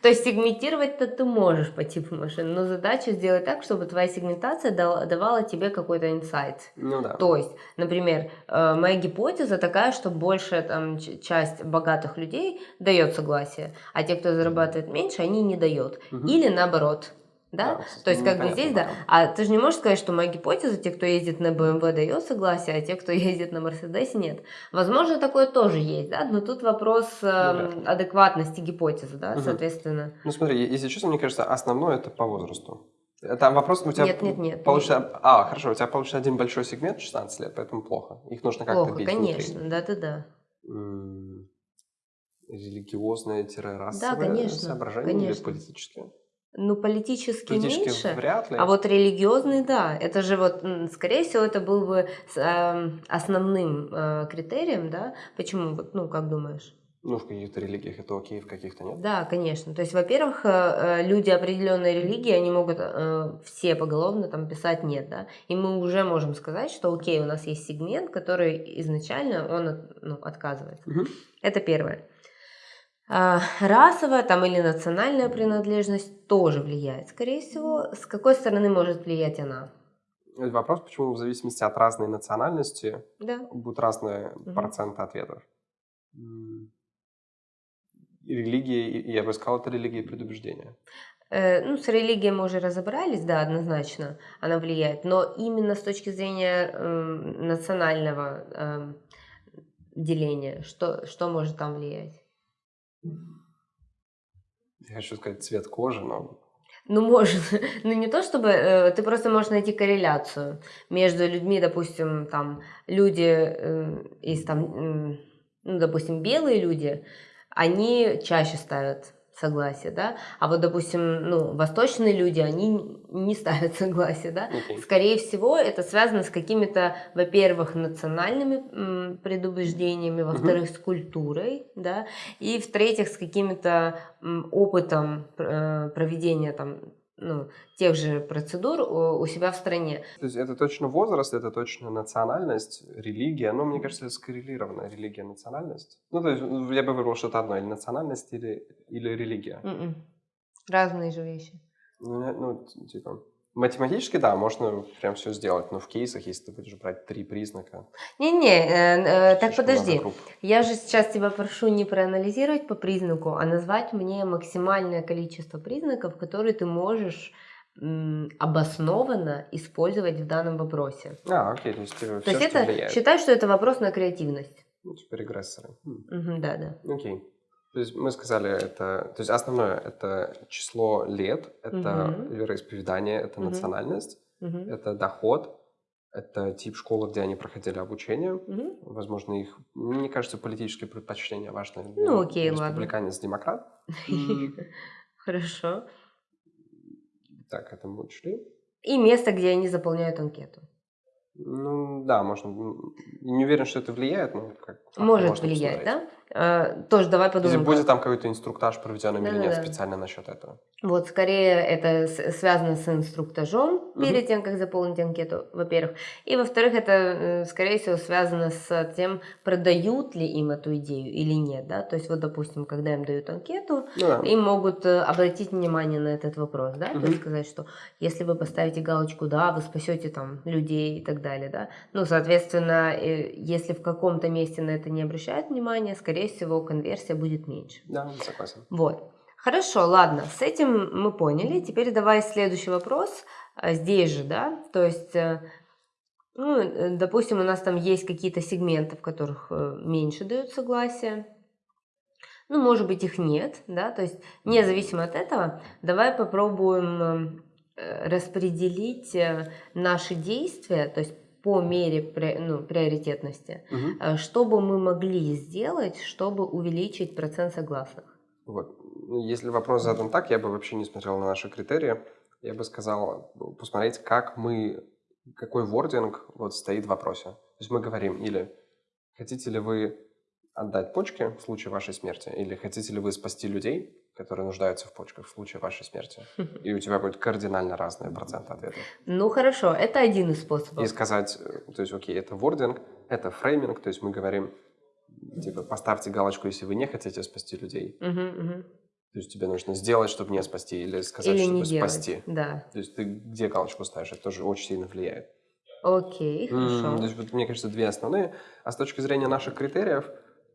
То есть сегментировать-то ты можешь по типу машины, но задача сделать так, чтобы твоя сегментация давала тебе какой-то инсайт.
Ну да.
То есть, например, э, моя гипотеза такая, что большая там, часть богатых людей дает согласие, а те, кто зарабатывает меньше, они не дают.
Мгм.
Или наоборот. Да?
Да,
То есть, как бы здесь, да. А ты же не можешь сказать, что моя гипотеза, те, кто ездит на BMW, дает согласие, а те, кто ездит на Мерседесе, нет. Возможно, такое тоже есть, да, но тут вопрос эм,
ли.
адекватности гипотезы, да,
Мгм.
соответственно.
Ну смотри, если честно, мне кажется, основное это по возрасту. Это вопрос у тебя
Нет, нет, нет.
получится... А, хорошо, у тебя получится один большой сегмент 16 лет, поэтому плохо. Их нужно как-то
Плохо,
бить
конечно,
внутри.
да-да-да.
Религиозное-расовое
Да, конечно,
соображение
конечно.
или политическое?
Ну, политически,
Политически
меньше.
вряд ли.
А вот религиозный, да, это же вот, скорее всего, это был бы эм, основным э, критерием, да? Почему, вот, ну, как думаешь?
Ну, в каких-то религиях это окей, в каких-то нет.
Да, конечно. То есть, во-первых, э, э, люди определенной религии, они могут э, все поголовно там писать нет, да, и мы уже можем сказать, что окей, у нас есть сегмент, который изначально он ну, отказывается.
Мгм.
Это первое. А, Расовая там или национальная принадлежность тоже влияет, скорее всего. С какой стороны может влиять она?
Вопрос, почему в зависимости от разной национальности
Да.
будут разные
Мгм.
проценты ответов. И Религия, я бы сказал, это религия предубеждения.
Э, Ну, с религией мы уже разобрались, да, однозначно она влияет, но именно с точки зрения эм, национального эм, деления, что, что может там влиять?
Я хочу сказать цвет кожи, но
Ну, может, ну не то чтобы, э, ты просто можешь найти корреляцию между людьми, допустим, там, люди э, из там, ну, допустим, белые люди, они чаще ставят согласие, да, а вот, допустим, ну, восточные люди, они не ставят согласие, да,
окей.
Скорее всего, это связано с какими-то, во-первых, национальными предубеждениями, во-вторых, с культурой, да, и в-третьих, с каким-то опытом э, проведения там, ну, тех же процедур у, себя в стране.
То есть это точно возраст, это точно национальность, религия. Ну, мне кажется, это скоррелированная религия, национальность. Ну, то есть ну, я бы выбрал что-то одно, или национальность, или, или религия.
М-м. Разные же вещи.
Ну, ну, типа, математически, да, можно прям все сделать, но в кейсах, если ты будешь брать три признака...
Не-не, э, э, так подожди. Я же сейчас тебя прошу не проанализировать по признаку, а назвать мне максимальное количество признаков, которые ты можешь обоснованно использовать в данном вопросе.
А, окей, то есть, типа,
то есть это влияет. считай, что это вопрос на креативность.
Ну, типа регрессоры.
Угу, да, да.
Окей. То есть мы сказали, это, то есть основное это число лет, это угу. вероисповедание, это угу. национальность, угу. это доход, это тип школы, где они проходили обучение. Угу. Возможно, их, мне кажется, политические предпочтения важны.
Ну, окей,
Республиканец, ладно. демократ.
Хорошо.
Так, это мы учли.
И место, где они заполняют анкету.
Ну да, можно. Не уверен, что это влияет, но как
может влиять, да? А, тоже давай подумаем.
Если будет там какой-то инструктаж проведенный да, или нет да. специально насчет этого.
Вот, скорее это связано с инструктажом перед угу. тем, как заполнить анкету, во-первых. И, во-вторых, это, э, скорее всего, связано с тем, продают ли им эту идею или нет, да? То есть, вот, допустим, когда им дают анкету, ну да. им могут э, обратить внимание на этот вопрос, да? Угу. То есть сказать, что если вы поставите галочку «да», вы спасете там людей и так далее, да? Ну, соответственно, э, если в каком-то месте на это не обращают внимания, скорее всего, конверсия будет меньше.
Да, согласен.
Вот. Хорошо, ладно, с этим мы поняли. Теперь давай следующий вопрос. А, здесь же, да, то есть, э, ну, э, допустим, у нас там есть какие-то сегменты, в которых э, меньше дают согласие. Ну, может быть, их нет, да, то есть, независимо от этого, давай попробуем распределить наши действия, то есть по мере ну, приоритетности, угу. что бы мы могли сделать, чтобы увеличить процент согласных?
Вот. Ну, если вопрос задан так, я бы вообще не смотрел на наши критерии. Я бы сказал посмотреть, как мы, какой вординг вот стоит в вопросе. То есть мы говорим или хотите ли вы отдать почки в случае вашей смерти, или хотите ли вы спасти людей, которые нуждаются в почках в случае вашей смерти. И у тебя будет кардинально разные проценты ответов.
Ну хорошо, это один из способов.
И сказать, э, то есть, окей, это вординг, это фрейминг, то есть мы говорим, типа, поставьте галочку, если вы не хотите спасти людей. То есть тебе нужно сделать, чтобы не спасти, или сказать, или чтобы спасти.
Да.
То есть ты где галочку ставишь, это тоже очень сильно влияет.
Окей, хорошо.
то есть, вот, мне кажется, две основные. А с точки зрения наших критериев,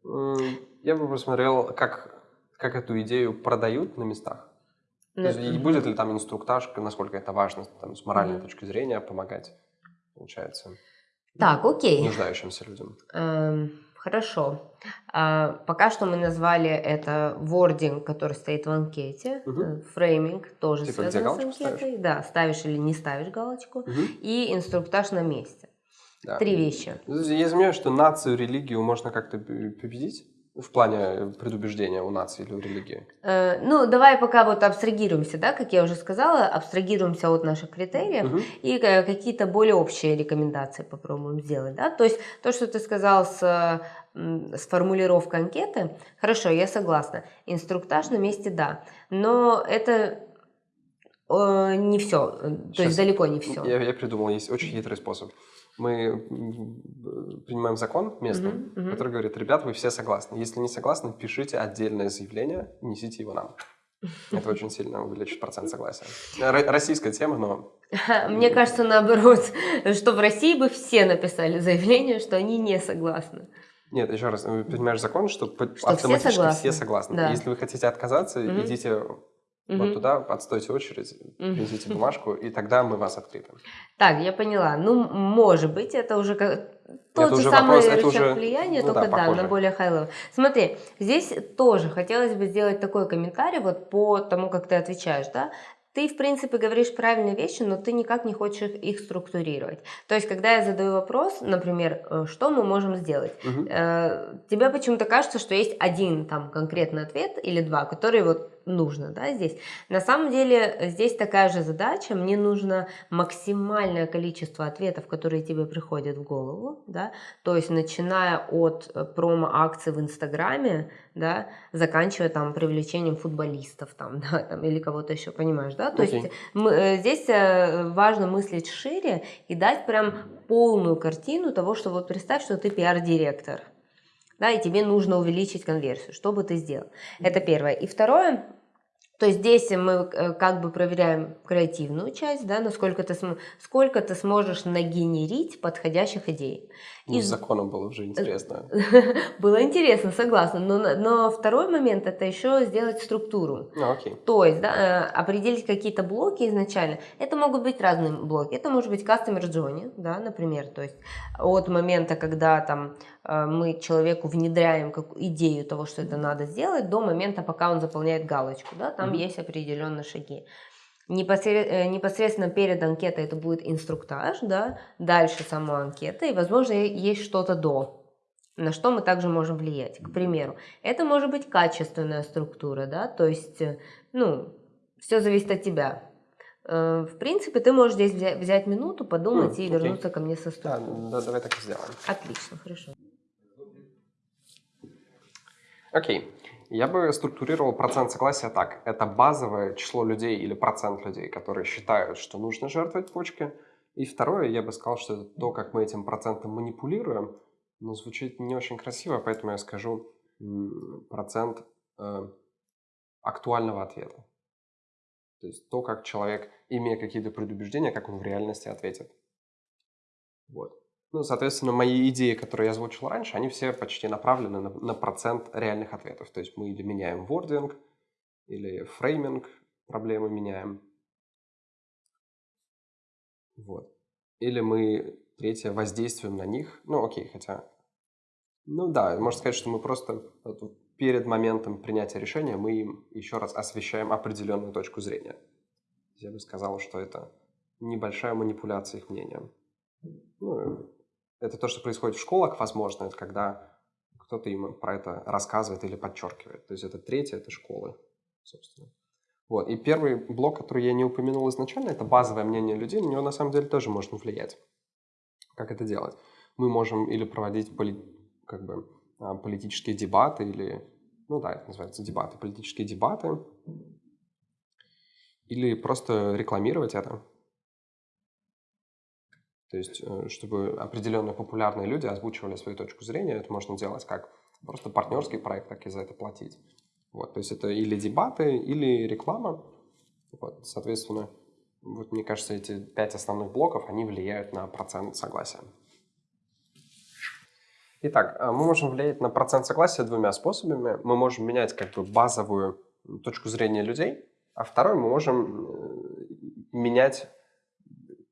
я бы посмотрел, как как эту идею продают на местах. То есть, и будет ли там инструктаж, насколько это важно там, с моральной mm-hmm. точки зрения помогать, получается,
так, окей.
нуждающимся людям.
Эм, хорошо. А, пока что мы назвали это вординг, который стоит в анкете, угу. фрейминг тоже типа, связан с анкетой. Ставишь? Да, ставишь или не ставишь галочку. Угу. И инструктаж на месте. Да. Три вещи.
Я знаю, что нацию, религию можно как-то победить в плане предубеждения у нации или у религии?
Э, ну, давай пока вот абстрагируемся, да, как я уже сказала, абстрагируемся от наших критериев угу. и э, какие-то более общие рекомендации попробуем сделать, да. То есть то, что ты сказал с, с формулировкой анкеты, хорошо, я согласна. Инструктаж на месте, да, но это э, не все, то Сейчас есть далеко не все.
Я, я придумал, есть очень хитрый способ мы принимаем закон местный, uh-huh, uh-huh. который говорит, ребят, вы все согласны. Если не согласны, пишите отдельное заявление, несите его нам. Это очень сильно увеличит процент согласия. Российская тема, но...
Мне кажется, наоборот, что в России бы все написали заявление, что они не согласны.
Нет, еще раз, принимаешь закон, что, что автоматически все согласны. Все согласны. Да. Если вы хотите отказаться, угу. идите Угу. Вот туда отстойте очередь, принесите бумажку, и тогда мы вас открепим.
Так, я поняла. Ну, может быть, это уже как... тот же самый вопрос, рычаг уже... влияния, ну, только да, да, на более high Смотри, здесь тоже хотелось бы сделать такой комментарий вот по тому, как ты отвечаешь, да? ты, в принципе, говоришь правильные вещи, но ты никак не хочешь их структурировать. То есть, когда я задаю вопрос, например, э, что мы можем сделать, угу. тебе почему-то кажется, что есть один там конкретный ответ или два, которые вот нужно, да, здесь. На самом деле здесь такая же задача, мне нужно максимальное количество ответов, которые тебе приходят в голову, да, то есть начиная от э, промо-акций в Инстаграме, да, заканчивая там привлечением футболистов там, да, там, или кого-то еще, понимаешь, да, то okay. есть мы, э, здесь э, важно мыслить шире и дать прям полную картину того, что вот представь, что ты пиар-директор, да, и тебе нужно увеличить конверсию. Что бы ты сделал? Это первое. И второе, То есть здесь мы э, как бы проверяем креативную часть, да, насколько ты, сколько ты сможешь нагенерить подходящих идей.
Ну, с законом было уже интересно.
было интересно, согласна. Но, но второй момент это еще сделать структуру.
А, окей.
То есть да, э, определить какие-то блоки изначально. Это могут быть разные блоки. Это может быть customer journey, да, например. То есть от момента, когда там мы человеку внедряем как идею того, что это надо сделать, до момента, пока он заполняет галочку. Да, там mm-hmm. есть определенные шаги. Э, непосредственно перед анкетой это будет инструктаж, да, дальше сама анкета, и, возможно, есть что-то до, на что мы также можем влиять. К примеру, это может быть качественная структура, да, то есть, э, ну, все зависит от тебя. Э, в принципе, ты можешь здесь взять, минуту, подумать mm, и вернуться ко мне со структурой.
Да, да, давай так и сделаем.
Отлично, хорошо.
Окей. Я бы структурировал процент согласия так. Это базовое число людей или процент людей, которые считают, что нужно жертвовать почкой. И второе, я бы сказал, что это то, как мы этим процентом манипулируем, но звучит не очень красиво, поэтому я скажу процент э, актуального ответа. То есть то, как человек, имея какие-то предубеждения, как он в реальности ответит. Вот. Ну, соответственно, мои идеи, которые я озвучил раньше, они все почти направлены на, на процент реальных ответов. То есть мы или меняем вординг, или фрейминг, проблемы меняем. Вот. Или мы, третье, воздействуем на них. Ну, окей, хотя... Ну да, можно сказать, что мы просто перед моментом принятия решения мы им еще раз освещаем определенную точку зрения. Я бы сказал, что это небольшая манипуляция их мнением. Ну, это то, что происходит в школах, возможно, это когда кто-то им про это рассказывает или подчеркивает. То есть это третье, это школы, собственно. Вот. И первый блок, который я не упомянул изначально, это базовое мнение людей, на него на самом деле тоже можно влиять. Как это делать? Мы можем или проводить поли, как бы, а, политические дебаты, или, ну да, это называется дебаты, политические дебаты, или просто рекламировать это. То есть, э, чтобы определенные популярные люди озвучивали свою точку зрения, это можно делать как просто партнерский проект, так и за это платить. Вот, то есть это или дебаты, или реклама. Вот, соответственно, вот мне кажется, эти пять основных блоков, они влияют на процент согласия. Итак, э, мы можем влиять на процент согласия двумя способами. Мы можем менять как бы базовую точку зрения людей, а второй мы можем э, менять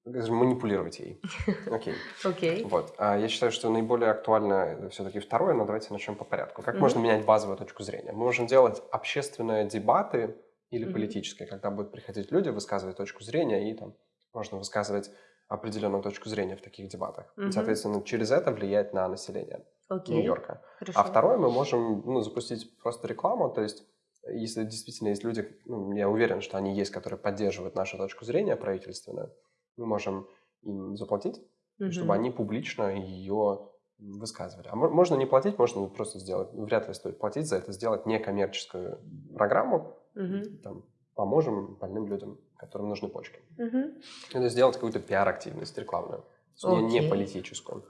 манипулировать ей.
Окей. Окей.
Вот. А я считаю, что наиболее актуально все-таки второе, но давайте начнем по порядку. Как можно менять базовую точку зрения? Мы можем делать общественные дебаты или политические, когда будут приходить люди, высказывать точку зрения, и там можно высказывать определенную точку зрения в таких дебатах. И, соответственно, через это влиять на население Нью-Йорка. А второе, мы можем ну, запустить просто рекламу, то есть если действительно есть люди, ну, я уверен, что они есть, которые поддерживают нашу точку зрения правительственную, мы можем им заплатить, угу. чтобы они публично ее высказывали. А можно не платить, можно просто сделать, вряд ли стоит платить за это, сделать некоммерческую программу, угу. там, поможем больным людям, которым нужны почки. Угу. Это сделать какую-то пиар-активность рекламную, okay. не, не политическую.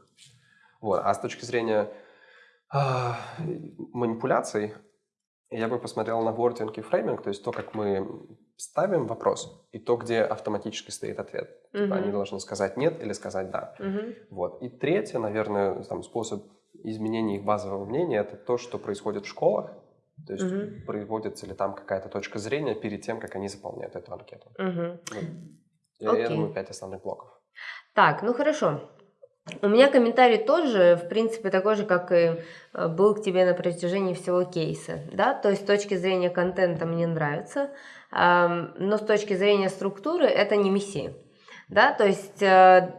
Вот. А с точки зрения э, манипуляций, я бы посмотрел на вординг и фрейминг, то есть то, как мы ставим вопрос, и то, где автоматически стоит ответ. Uh-huh. Типа они должны сказать «нет» или сказать «да». Uh-huh. Вот. И третье, наверное, там, способ изменения их базового мнения – это то, что происходит в школах. То есть uh-huh. производится ли там какая-то точка зрения перед тем, как они заполняют эту анкету. Uh-huh. Вот. Я, я думаю, пять основных блоков.
Так, ну хорошо. У меня комментарий тоже, в принципе, такой же, как и э, был к тебе на протяжении всего кейса. Да? То есть с точки зрения контента мне нравится, но с точки зрения структуры это не месси. Да? То есть э,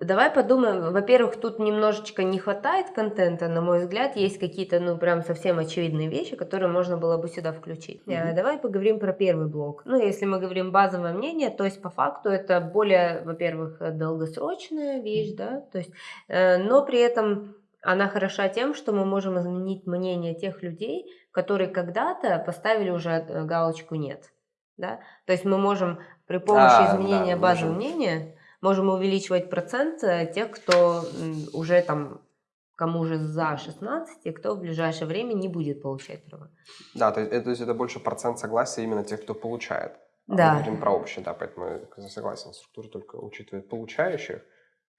давай подумаем, во-первых, тут немножечко не хватает контента, на мой взгляд, есть какие-то, ну, прям совсем очевидные вещи, которые можно было бы сюда включить. Mm-hmm. Давай поговорим про первый блок. Ну, если мы говорим базовое мнение, то есть по факту это более, во-первых, долгосрочная вещь, да, то есть, э, но при этом она хороша тем, что мы можем изменить мнение тех людей, которые когда-то поставили уже э, галочку «нет». Да? То есть мы можем при помощи а, изменения да, базы можем. мнения можем увеличивать процент э, тех, кто уже там кому же за 16, и кто в ближайшее время не будет получать права.
Да, то есть, это, то есть это больше процент согласия именно тех, кто получает. А
Да.
Мы говорим про общее, да, поэтому я согласен, структура только учитывает получающих,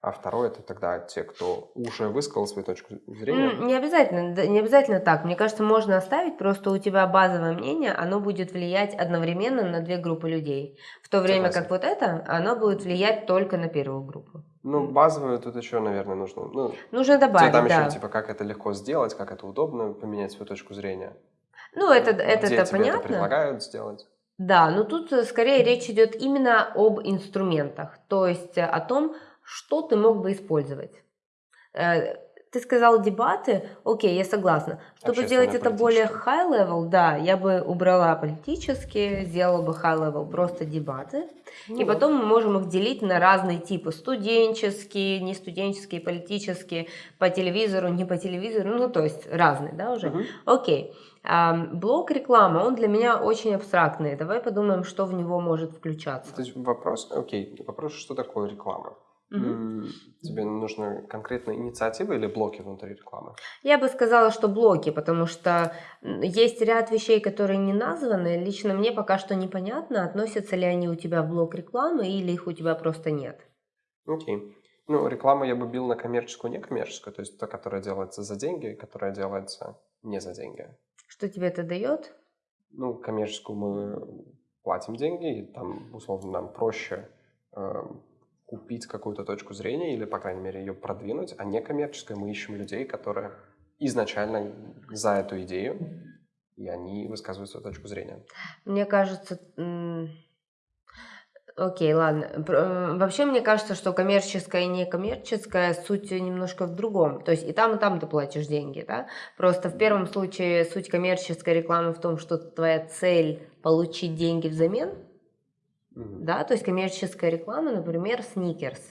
а второе это тогда те, кто уже высказал свою точку зрения.
Не обязательно, не обязательно так. Мне кажется, можно оставить, просто у тебя базовое мнение, оно будет влиять одновременно на две группы людей. В то время
Согласен.
как вот это, оно будет влиять только на первую группу.
Ну, базовую тут еще, наверное, нужно. Ну,
Нужно добавить,
там
да.
еще, типа, как это легко сделать, как это удобно поменять свою точку зрения.
Ну, это, это,
Где
это
тебе это
понятно.
предлагают сделать.
Да, но тут э, скорее речь идет именно об инструментах, то есть э, о том, что ты мог бы использовать. Э, Ты сказал дебаты, окей, я согласна. Чтобы сделать это более
Общественно-политические.
high level, да, я бы убрала политические, сделала бы high level просто дебаты.
Ну
И потом мы можем их делить на разные типы. Студенческие, не студенческие, политические, по телевизору, не по телевизору. Ну, то есть разные, да, уже.
Мгм.
Окей. Блок реклама, он для меня очень абстрактный. Давай подумаем, что в него может включаться.
То есть вопрос, окей, вопрос, что такое реклама? М, Тебе нужна конкретная инициатива или блоки внутри рекламы?
Я бы сказала, что блоки, потому что есть ряд вещей, которые не названы. Лично мне пока что непонятно, относятся ли они у тебя в блок рекламы или их у тебя просто нет.
Окей. Ну, рекламу я бы бил на коммерческую, некоммерческую, то есть та, которая делается за деньги, которая делается не за деньги.
Что тебе это дает?
Ну, коммерческую мы платим деньги, и там, условно, нам проще э, купить какую-то точку зрения или, по крайней мере, ее продвинуть, а некоммерческая мы ищем людей, которые изначально за эту идею, и они высказывают свою точку зрения.
Мне кажется... Окей, ладно. Э, Вообще, мне кажется, что коммерческая и некоммерческая суть немножко в другом. То есть и там, и там ты платишь деньги, да? Просто в первом случае суть коммерческой рекламы в том, что твоя цель получить деньги взамен,
Мгм.
да? То есть коммерческая реклама, например, сникерс.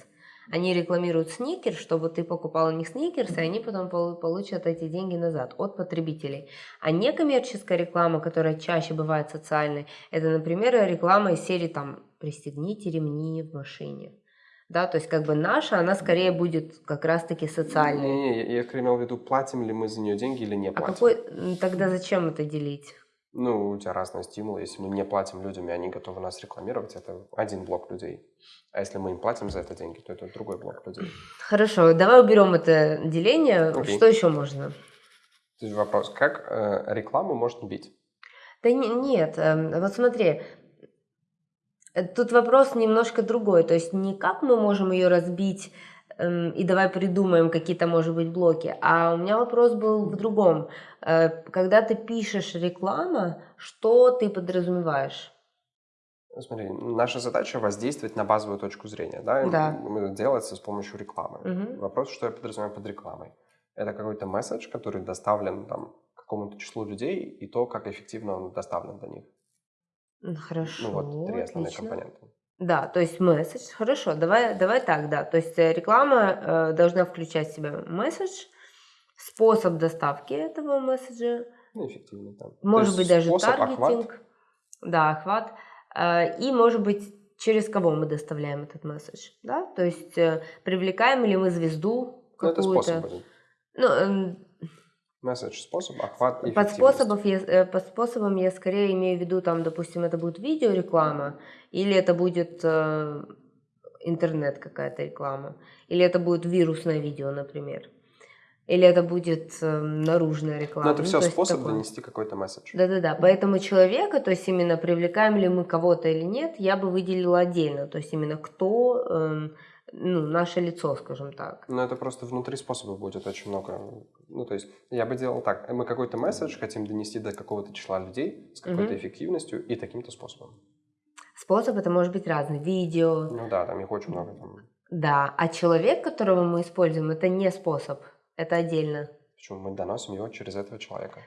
Они рекламируют сникерс, чтобы ты покупал у них сникерс, и они потом полу- получат эти деньги назад от потребителей. А некоммерческая реклама, которая чаще бывает социальной, это, например, реклама из серии там «Пристегните ремни в машине». Да, то есть как бы наша, она скорее будет как раз-таки социальной.
Не-не, я, я скорее имел в виду, платим ли мы за нее деньги или не
А
платим.
какой м, тогда зачем это делить?
Ну, у тебя разные стимулы. Если мы не платим людям, и они готовы нас рекламировать, это один блок людей. А если мы им платим за это деньги, то это другой блок людей.
Хорошо, давай уберем это деление.
Окей.
Что еще можно?
То есть вопрос, как э, рекламу можно бить?
Да не- нет, эм, вот смотри, э, тут вопрос немножко другой, то есть не как мы можем ее разбить и давай придумаем какие-то, может быть, блоки, а у меня вопрос был в другом. Э, Когда ты пишешь реклама, что ты подразумеваешь?
Ну, Смотри, наша задача воздействовать на базовую точку зрения, да?
Да.
м, Делается с помощью рекламы.
Мгм.
Вопрос, что я подразумеваю под рекламой. Это какой-то месседж, который доставлен там какому-то числу людей, и то, как эффективно он доставлен до них.
Хорошо,
Ну вот три основные
отлично.
компонента.
Да, то есть месседж. Хорошо, давай, давай так, да. То есть э, реклама э, должна включать в себя месседж, способ доставки этого месседжа,
Ну, эффективно там. То
может быть даже
способ,
таргетинг,
охват.
да, охват, Э, и может быть через кого мы доставляем этот месседж, да, то есть э, привлекаем ли мы звезду
Ну, это способ
какую-то, ну,
Месседж, способ, охват и
под, способов я, э, под способом я скорее имею в виду, там, допустим, это будет видеореклама, или это будет э, интернет какая-то реклама, или это будет вирусное видео, например, или это будет э, наружная реклама.
Но это
Ну,
все способ
такое.
донести какой-то месседж.
Да-да-да, поэтому человека, то есть именно привлекаем ли мы кого-то или нет, я бы выделила отдельно, то есть именно кто, эм, ну, наше лицо, скажем так.
Но это просто внутри способа будет очень много. Ну, то есть я бы делал так. Мы какой-то месседж хотим донести до какого-то числа людей с какой-то
Мгм.
эффективностью и таким-то способом.
Способ это может быть разный, видео,
Ну да, там их очень много. Там.
да, а человек, которого мы используем, это не способ, это отдельно.
Причем мы доносим его через этого человека.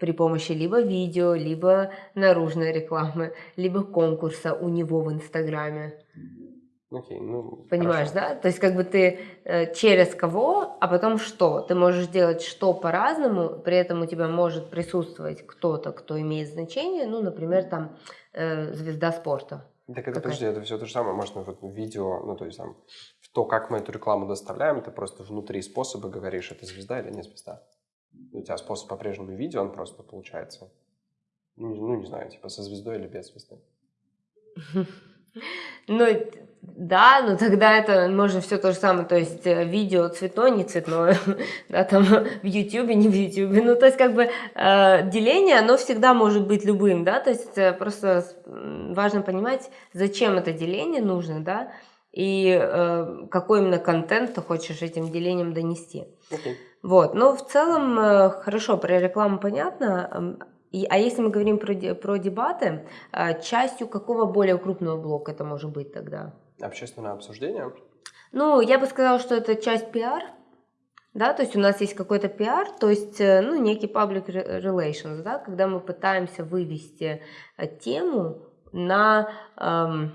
При помощи либо видео, либо наружной рекламы, либо конкурса у него в Инстаграме.
Окей, ну...
Понимаешь,
хорошо.
да? То есть как бы ты э, через кого, а потом что? Ты можешь делать что по-разному, при этом у тебя может присутствовать кто-то, кто имеет значение, ну, например, там э, звезда спорта.
Так это, подожди, это все то же самое. Можно вот видео, ну, то есть там в то, как мы эту рекламу доставляем, ты просто внутри способа говоришь, это звезда или не звезда. У тебя способ по-прежнему видео, он просто получается, ну, ну не знаю, типа со звездой или без звезды.
Ну, да, но тогда это можно все то же самое, то есть э, видео цветное, не цветное, да, там в YouTube, не в YouTube, ну, то есть как бы э, деление, оно всегда может быть любым, да, то есть э, просто важно понимать, зачем это деление нужно, да, и э, какой именно контент ты хочешь этим делением донести.
Okay.
Вот, но в целом э, хорошо, про рекламу понятно, и, а если мы говорим про, про дебаты, э, частью какого более крупного блока это может быть тогда?
Общественное обсуждение?
Ну, я бы сказала, что это часть пиар, да, то есть у нас есть какой-то пиар, то есть, э, ну, некий public relations, да, когда мы пытаемся вывести э, тему на... Эм,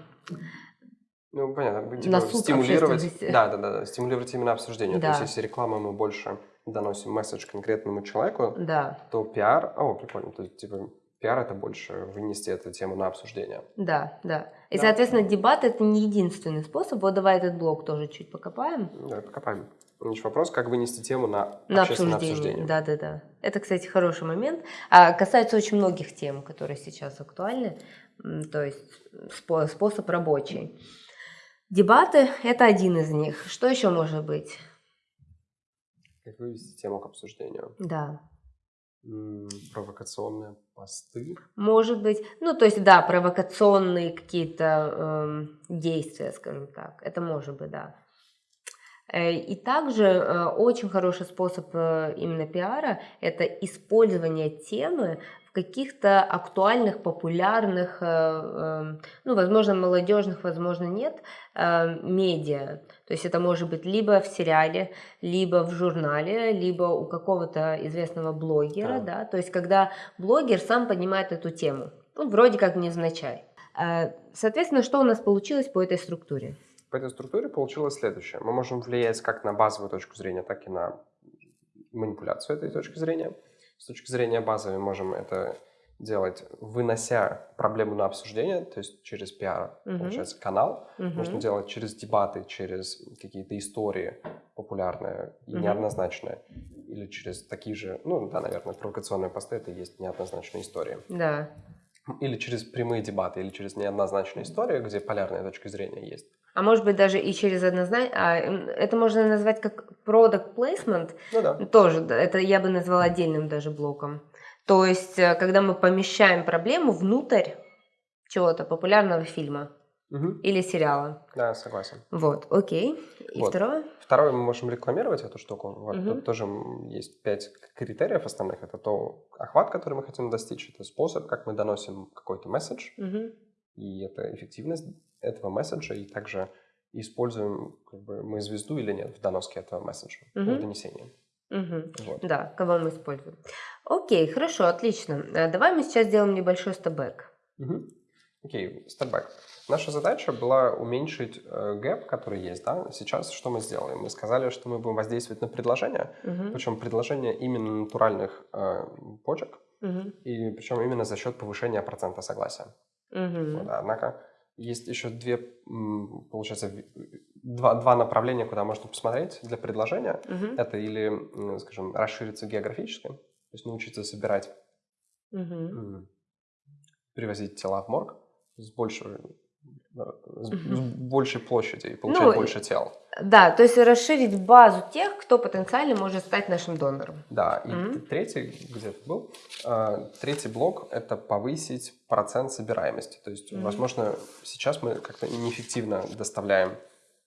ну, понятно, типа, на стимулировать, да, да, да, стимулировать именно обсуждение. Да. То есть, если реклама мы больше доносим месседж конкретному человеку,
да.
то пиар, о, прикольно, то есть, типа, пиар это больше вынести эту тему на обсуждение.
Да, да. И, да. соответственно, дебат это не единственный способ. Вот давай этот блок тоже чуть покопаем.
Да, покопаем. Значит, вопрос, как вынести тему на, на общественное обсуждение.
Да, да, да. Это, кстати, хороший момент. А касается очень многих тем, которые сейчас актуальны. То есть способ рабочий. Дебаты – это один из них. Что еще может быть?
Как вывести тему к обсуждению?
Да
провокационные посты.
Может быть, ну то есть да, провокационные какие-то э, действия, скажем так, это может быть, да. Э, и также э, очень хороший способ э, именно пиара – это использование темы каких-то актуальных, популярных, э, эм, ну, возможно, молодежных, возможно, нет, э, медиа. То есть это может быть либо в сериале, либо в журнале, либо у какого-то известного блогера, да. да, то есть когда блогер сам поднимает эту тему, ну, вроде как невзначай. Э, соответственно, что у нас получилось по этой структуре?
По этой структуре получилось следующее. Мы можем влиять как на базовую точку зрения, так и на манипуляцию этой точки зрения. С точки зрения базовой можем это делать, вынося проблему на обсуждение, то есть через пиар, uh-huh. получается, канал. Uh-huh. Можно делать через дебаты, через какие-то истории популярные и uh-huh. неоднозначные. Или через такие же, ну да, наверное, провокационные посты, это и есть неоднозначные истории.
Да.
Или через прямые дебаты, или через неоднозначные истории, где полярная точка зрения есть.
А может быть даже и через однозначно, а, это можно назвать как product placement.
Ну да.
Тоже, это я бы назвала отдельным даже блоком. То есть, э, когда мы помещаем проблему внутрь чего-то популярного фильма
угу.
или сериала.
Да, согласен.
Вот, окей. И вот. второе?
Второе, мы можем рекламировать эту штуку. Вот угу. тут тоже есть пять критериев основных. Это то охват, который мы хотим достичь, это способ, как мы доносим какой-то месседж,
угу.
и это эффективность этого месседжа, и также используем как бы, мы звезду или нет в доноске этого месседжа, угу. в донесении.
Угу. Вот. Да, кого мы используем. Окей, хорошо, отлично. А давай мы сейчас сделаем небольшой стебэк.
Угу. Окей, стебэк. Наша задача была уменьшить э, гэп, который есть. Да? Сейчас что мы сделаем? Мы сказали, что мы будем воздействовать на предложение, угу. причем предложение именно натуральных э, почек,
угу.
и причем именно за счет повышения процента согласия.
Угу.
Вот, однако есть еще две, получается, два, два направления, куда можно посмотреть для предложения.
Угу.
Это или, скажем, расшириться географически, то есть научиться собирать,
угу.
привозить тела в морг с большей, с большей площади и получать ну, больше тел.
Да, то есть расширить базу тех, кто потенциально может стать нашим донором.
Да, и mm-hmm. третий где-то был, э, третий блок – это повысить процент собираемости. То есть, mm-hmm. возможно, сейчас мы как-то неэффективно доставляем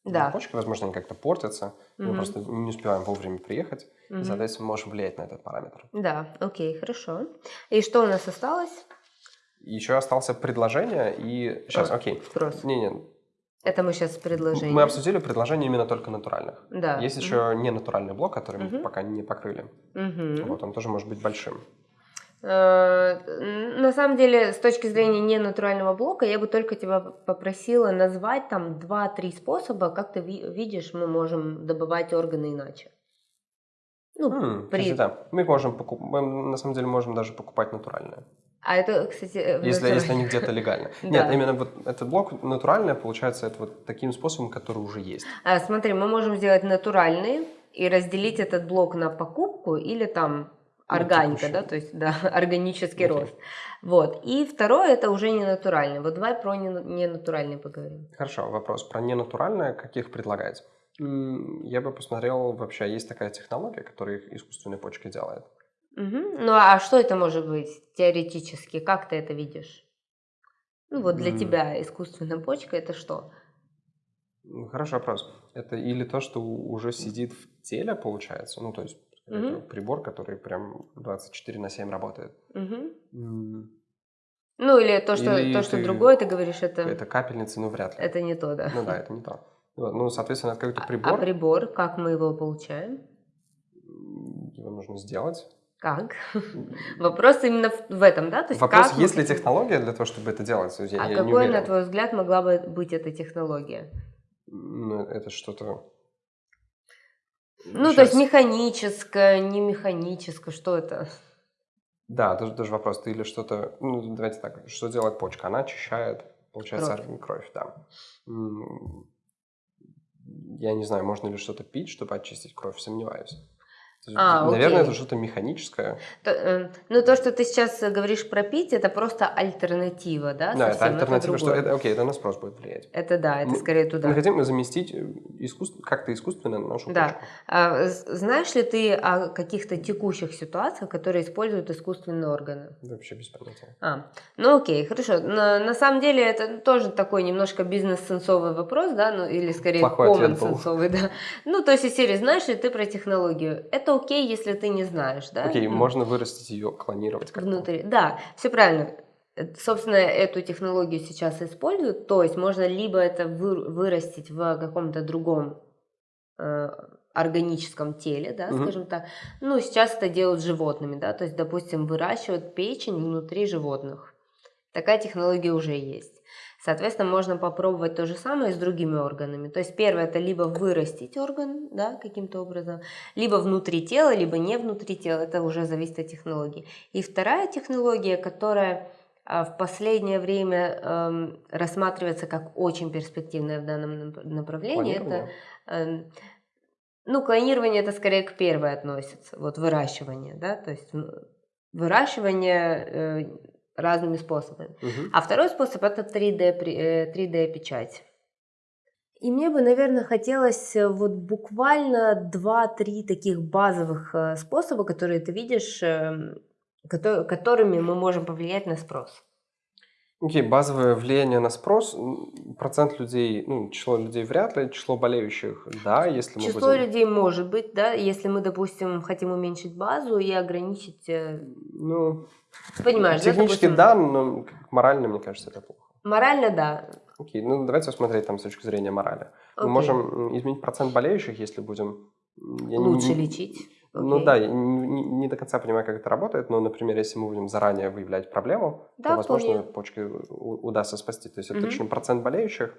да.
почки, возможно, они как-то портятся, mm-hmm. мы просто не успеваем вовремя приехать,
mm-hmm.
и, соответственно, можем влиять на этот параметр.
Да, окей, хорошо. И что у нас осталось?
Еще остался предложение и... Сейчас, окей.
Спрос.
Не-не,
это мы сейчас предложение.
Мы обсудили предложения именно только натуральных.
Да.
Есть еще mm-hmm. ненатуральный блок, который мы пока не покрыли.
Mm-hmm.
Вот он тоже может быть большим.
Э, на самом деле, с точки зрения ненатурального блока, я бы только тебя попросила назвать там 2-3 способа, как ты видишь, мы можем добывать органы иначе.
Ну, mm, при... да. Мы можем покуп... мы на самом деле можем даже покупать натуральные.
А это, кстати... э,
Если, если они где-то легально. Нет, именно вот этот блок натуральный, получается, это вот таким способом, который уже есть.
А, смотри, мы можем сделать натуральные и разделить этот блок на покупку или там органика, да, то есть, да, органический
Окей.
рост. Вот. И второе, это уже не натуральный. Вот давай про не- ненатуральный поговорим.
Хорошо, вопрос про ненатуральное, каких предлагаете? М, Я бы посмотрел, вообще есть такая технология, которая их искусственной почкой делает.
Мгм. Ну, а что это может быть теоретически? Как ты это видишь? Ну, вот для
М.
тебя искусственная почка это что?
Хороший вопрос. Это или то, что уже сидит в теле, получается, ну, то есть это
Мгм.
прибор, который прям 24 на 7 работает.
Мгм.
М,
Ну, или то, что,
Или
то, что
ты-
другое, ты говоришь, это, это,
Это капельница, ну, вряд ли.
не то, да.
Ну да, это не то. Ну, соответственно, это какой-то
А-
прибор,
А прибор, как мы его получаем?
его нужно сделать.
Как? Вопрос именно в, этом, да? То есть
Вопрос,
как
есть ли технология для того, чтобы это делать? Я,
А
я
какой, на твой взгляд, могла бы быть эта технология?
Ну, это что-то...
Ну, то есть механическое, не механическое, что это?
Да, даже, даже вопрос, ты или что-то... Ну, давайте так, что делает почка? Она очищает, получается,
Кровь.
кровь, да. Я не знаю, можно ли что-то пить, чтобы очистить кровь, сомневаюсь.
А,
наверное,
окей.
это что-то механическое.
То, э, ну, то, что ты сейчас говоришь про пить, это просто альтернатива, да?
Да, это
совсем,
альтернатива, что
другое.
это, окей, это на спрос будет влиять.
Это да, это
Мы-
скорее туда.
Мы хотим заместить э, искусств- как-то искусственно нашу
Да.
почку.
А, знаешь ли ты о каких-то текущих ситуациях, которые используют искусственные органы?
Вообще без понятия.
А, ну окей, хорошо. На, на самом деле это тоже такой немножко бизнес-сенсовый вопрос, да, ну или скорее common-сенсовый, да. Ну, то есть из серии, знаешь ли ты про технологию? Это окей, если ты не знаешь, да?
Окей,
Ну,
можно вырастить ее, клонировать как-то.
Внутри, да, все правильно. Э, Собственно, эту технологию сейчас используют, то есть можно либо это вы- вырастить в каком-то другом э, органическом теле, да,
Мгм.
скажем так. Ну, сейчас это делают с животными, да, то есть, допустим, выращивают печень внутри животных. Такая технология уже есть. Соответственно, можно попробовать то же самое с другими органами. То есть первое это либо вырастить орган, да, каким-то образом, либо внутри тела, либо не внутри тела. Это уже зависит от технологии. И вторая технология, которая а, в последнее время эм, рассматривается как очень перспективная в данном нап- направлении, это. Эм, Ну, клонирование это скорее к первой относится, вот выращивание, да, то есть выращивание э, разными способами.
Мгм.
А второй способ это 3D, при- э, 3D печать. И мне бы, наверное, хотелось э, вот буквально 2-3 таких базовых э, способа, которые ты видишь, эм, кото- которыми мы можем повлиять на спрос.
Окей, базовое влияние на спрос. Процент людей, ну, число людей вряд ли, число болеющих, да, если мы
Число
будем...
людей может быть, да, если мы, допустим, хотим уменьшить базу и ограничить, э,
Ну,
понимаешь, да,
технически
допустим,
да, но морально, мне кажется, это плохо.
Морально, да.
Окей, ну давайте посмотреть там с точки зрения морали. Мы
Окей.
можем изменить процент болеющих, если будем... я
Лучше
не-
лечить.
Ну да, я не, не- не до конца понимаю, как это работает, но, например, если мы будем заранее выявлять проблему,
Да,
то, возможно,
вполне.
почки удастся спасти. То есть это точно процент болеющих.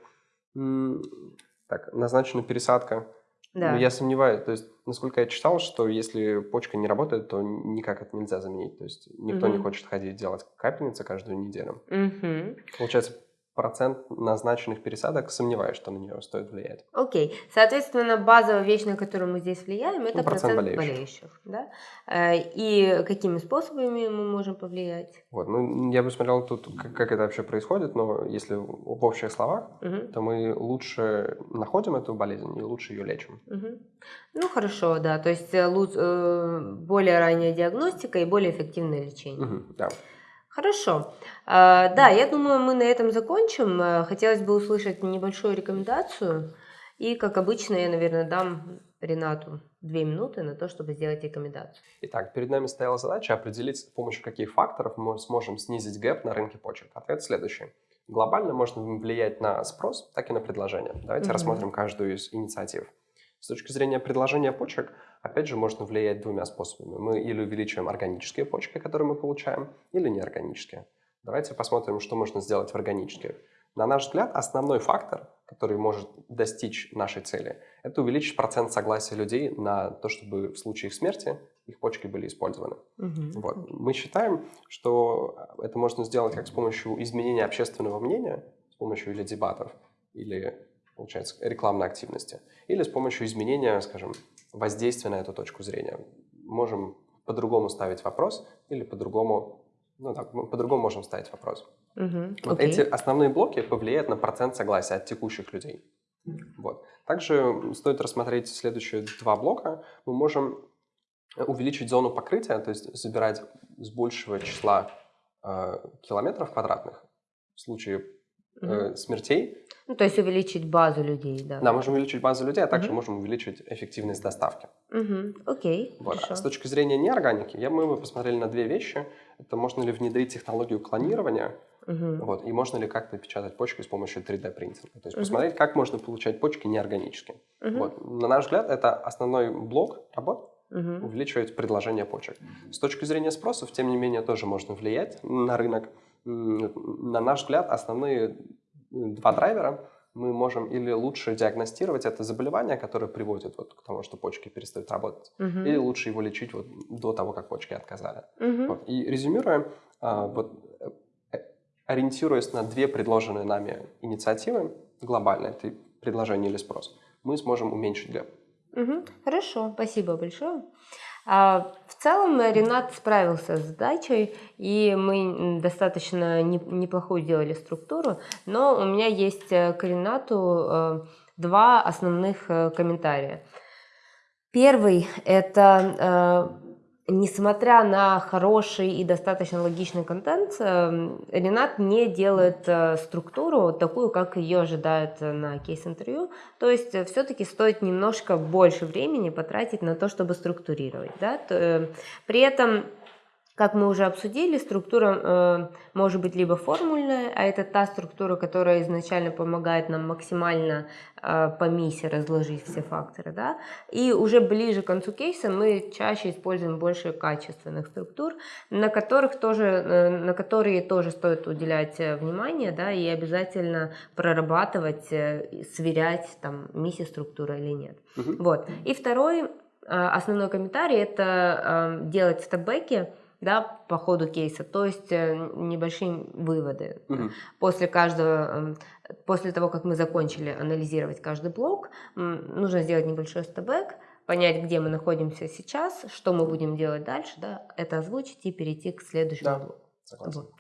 Так, назначена пересадка.
Да.
Ну, Я сомневаюсь, то есть, насколько я читал, что если почка не работает, то никак это нельзя заменить. То есть никто не
Мгм.
хочет ходить делать капельницы каждую неделю.
Мгм.
Получается, процент назначенных пересадок, сомневаюсь, что на нее стоит влиять.
Окей. Соответственно, базовая вещь, на которую мы здесь влияем, это
Ну, процент
процент,
болеющих.
болеющих. да? Э, И какими способами мы можем повлиять?
Вот, ну, я бы смотрел тут, как, как это вообще происходит, но если в общих словах,
Мгм.
то мы лучше находим эту болезнь и лучше ее лечим.
Мгм. Ну хорошо, да. То есть э, э, более ранняя диагностика и более эффективное лечение.
Мгм, да.
Хорошо. А, Да, я думаю, мы на этом закончим. Э, Хотелось бы услышать небольшую рекомендацию. И, как обычно, я, наверное, дам Ренату две минуты на то, чтобы сделать рекомендацию.
Итак, перед нами стояла задача определить, с помощью каких факторов мы сможем снизить гэп на рынке почек. Ответ следующий. Глобально можно влиять на спрос, так и на предложение. Давайте
Мгм.
рассмотрим каждую из инициатив. С точки зрения предложения почек, опять же, можно влиять двумя способами. Мы или увеличиваем органические почки, которые мы получаем, или неорганические. Давайте посмотрим, что можно сделать в органических. На наш взгляд, основной фактор, который может достичь нашей цели, это увеличить процент согласия людей на то, чтобы в случае их смерти их почки были использованы.
Мгм.
Вот. Мы считаем, что это можно сделать как с помощью изменения общественного мнения, с помощью или дебатов, или, получается, рекламной активности, или с помощью изменения, скажем, воздействия на эту точку зрения. Можем по-другому ставить вопрос или по-другому, ну так, мы по-другому можем ставить вопрос.
Мгм.
Вот эти основные блоки повлияют на процент согласия от текущих людей. Вот. Также стоит рассмотреть следующие два блока. Мы можем увеличить зону покрытия, то есть забирать с большего числа э, километров квадратных в случае э, смертей.
Ну, то есть увеличить базу людей, да.
Да, можем увеличить базу людей, а также
Мгм.
можем увеличить эффективность доставки.
Мгм. Окей,
Вот. А с точки зрения неорганики, я, мы бы посмотрели на две вещи. Это можно ли внедрить технологию клонирования,
Мгм.
вот, и можно ли как-то печатать почки с помощью 3D-принтинга. То есть
Мгм.
посмотреть, как можно получать почки неорганически.
Мгм.
Вот. На наш взгляд, это основной блок работ,
Мгм.
увеличивать предложение почек. С точки зрения спросов, тем не менее, тоже можно влиять на рынок. На наш взгляд, основные м, два драйвера мы можем или лучше диагностировать это заболевание, которое приводит вот к тому, что почки перестают работать,
Мгм.
или лучше его лечить вот до того, как почки отказали.
Мгм.
Вот. И резюмируя, а, вот, э, ориентируясь на две предложенные нами инициативы, глобально, это предложение или спрос, мы сможем уменьшить гэп.
Мгм. Хорошо, спасибо большое. А, в целом э, Ренат справился с задачей, и мы достаточно не- неплохую сделали структуру, но у меня есть э, к Ренату э, два основных комментария. Первый – это несмотря на хороший и достаточно логичный контент, э, Ренат не делает э, структуру такую, как ее ожидают э, на кейс-интервью. То есть все-таки стоит немножко больше времени потратить на то, чтобы структурировать. Да? Э, При этом как мы уже обсудили, структура э, может быть либо формульная, а это та структура, которая изначально помогает нам максимально э, по миссии разложить все факторы, да, и уже ближе к концу кейса мы чаще используем больше качественных структур, на которых тоже, э, на которые тоже стоит уделять э, внимание, да, и обязательно прорабатывать, э, сверять там миссия структура или нет.
Мгм.
Вот. И второй э, основной комментарий это э, делать степбеки, да, по ходу кейса, то есть э, небольшие выводы.
Мгм.
После каждого, эм, после того, как мы закончили анализировать каждый блок, нужно сделать небольшой стебэк, понять, где мы находимся сейчас, что мы будем делать дальше, да, это озвучить и перейти к следующему
Да.
блоку.
Согласен.
Вот.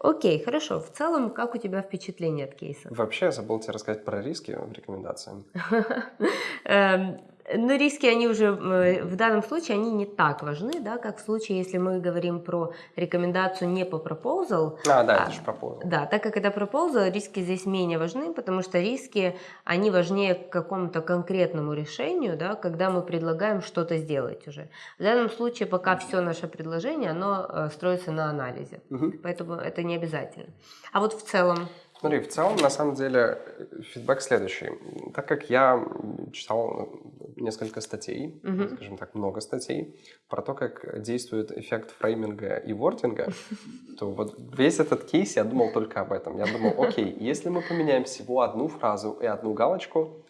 Окей, хорошо. В целом, как у тебя впечатление от кейса?
Вообще, я забыл тебе рассказать про риски в рекомендации.
Эм, Но риски, они уже э, в данном случае, они не так важны, да, как в случае, если мы говорим про рекомендацию не по proposal,
А, да,
А,
это же пропозал.
Да, так как это proposal, риски здесь менее важны, потому что риски, они важнее к какому-то конкретному решению, да, когда мы предлагаем что-то сделать уже. В данном случае пока все наше предложение, оно э, строится на анализе,
Мгм.
поэтому это не обязательно. А вот в целом,
Смотри, в целом, на самом деле, э, фидбэк следующий. Так как я читал э, несколько статей,
Мгм.
скажем так, много статей, про то, как действует эффект фрейминга и вординга, то вот весь этот кейс я думал только об этом. Я думал, окей, если мы поменяем всего одну фразу и одну галочку,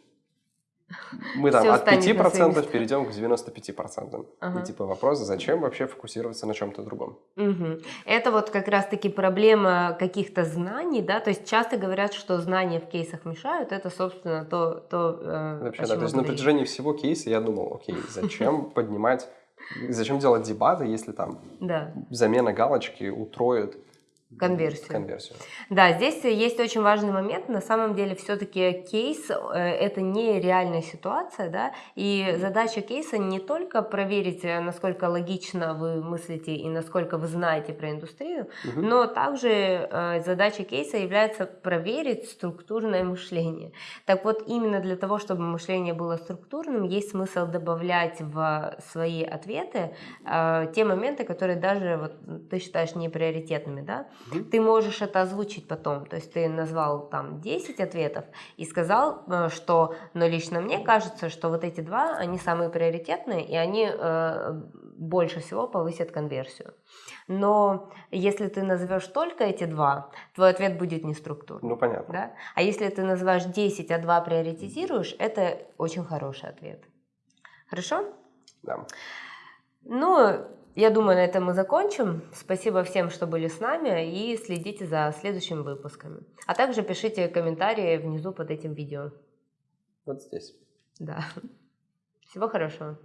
мы там от
станет на свои
5%
места.
перейдем к 95%.
Ага.
И типа вопрос, зачем вообще фокусироваться на чем-то другом?
Мгм. Это вот как раз-таки проблема каких-то знаний, да, то есть часто говорят, что знания в кейсах мешают, это, собственно, то, то э,
Вообще, да, то есть на протяжении всего кейса я думал, окей, зачем поднимать, зачем делать дебаты, если там замена галочки утроит
конверсию.
конверсию.
Да, здесь есть очень важный момент. На самом деле, все-таки кейс э, это не реальная ситуация, да, и задача кейса не только проверить, э, насколько логично вы мыслите и насколько вы знаете про индустрию,
Мгм.
но также э, задача кейса является проверить структурное мышление. Так вот, именно для того, чтобы мышление было структурным, есть смысл добавлять в свои ответы те моменты, которые даже вот, ты считаешь неприоритетными, да,
Мгм.
ты можешь это озвучить потом. То есть ты назвал там 10 ответов и сказал, э, что, но лично мне кажется, что вот эти два, они самые приоритетные, и они э, больше всего повысят конверсию. Но если ты назовешь только эти два, твой ответ будет не структурный.
Ну, понятно.
Да? А если ты называешь 10, а 2 приоритизируешь, это очень хороший ответ. Хорошо?
Да.
Ну, я думаю, на этом мы закончим. Спасибо всем, что были с нами, и следите за следующими выпусками. А также пишите комментарии внизу под этим видео.
Вот здесь.
Да. Всего хорошего.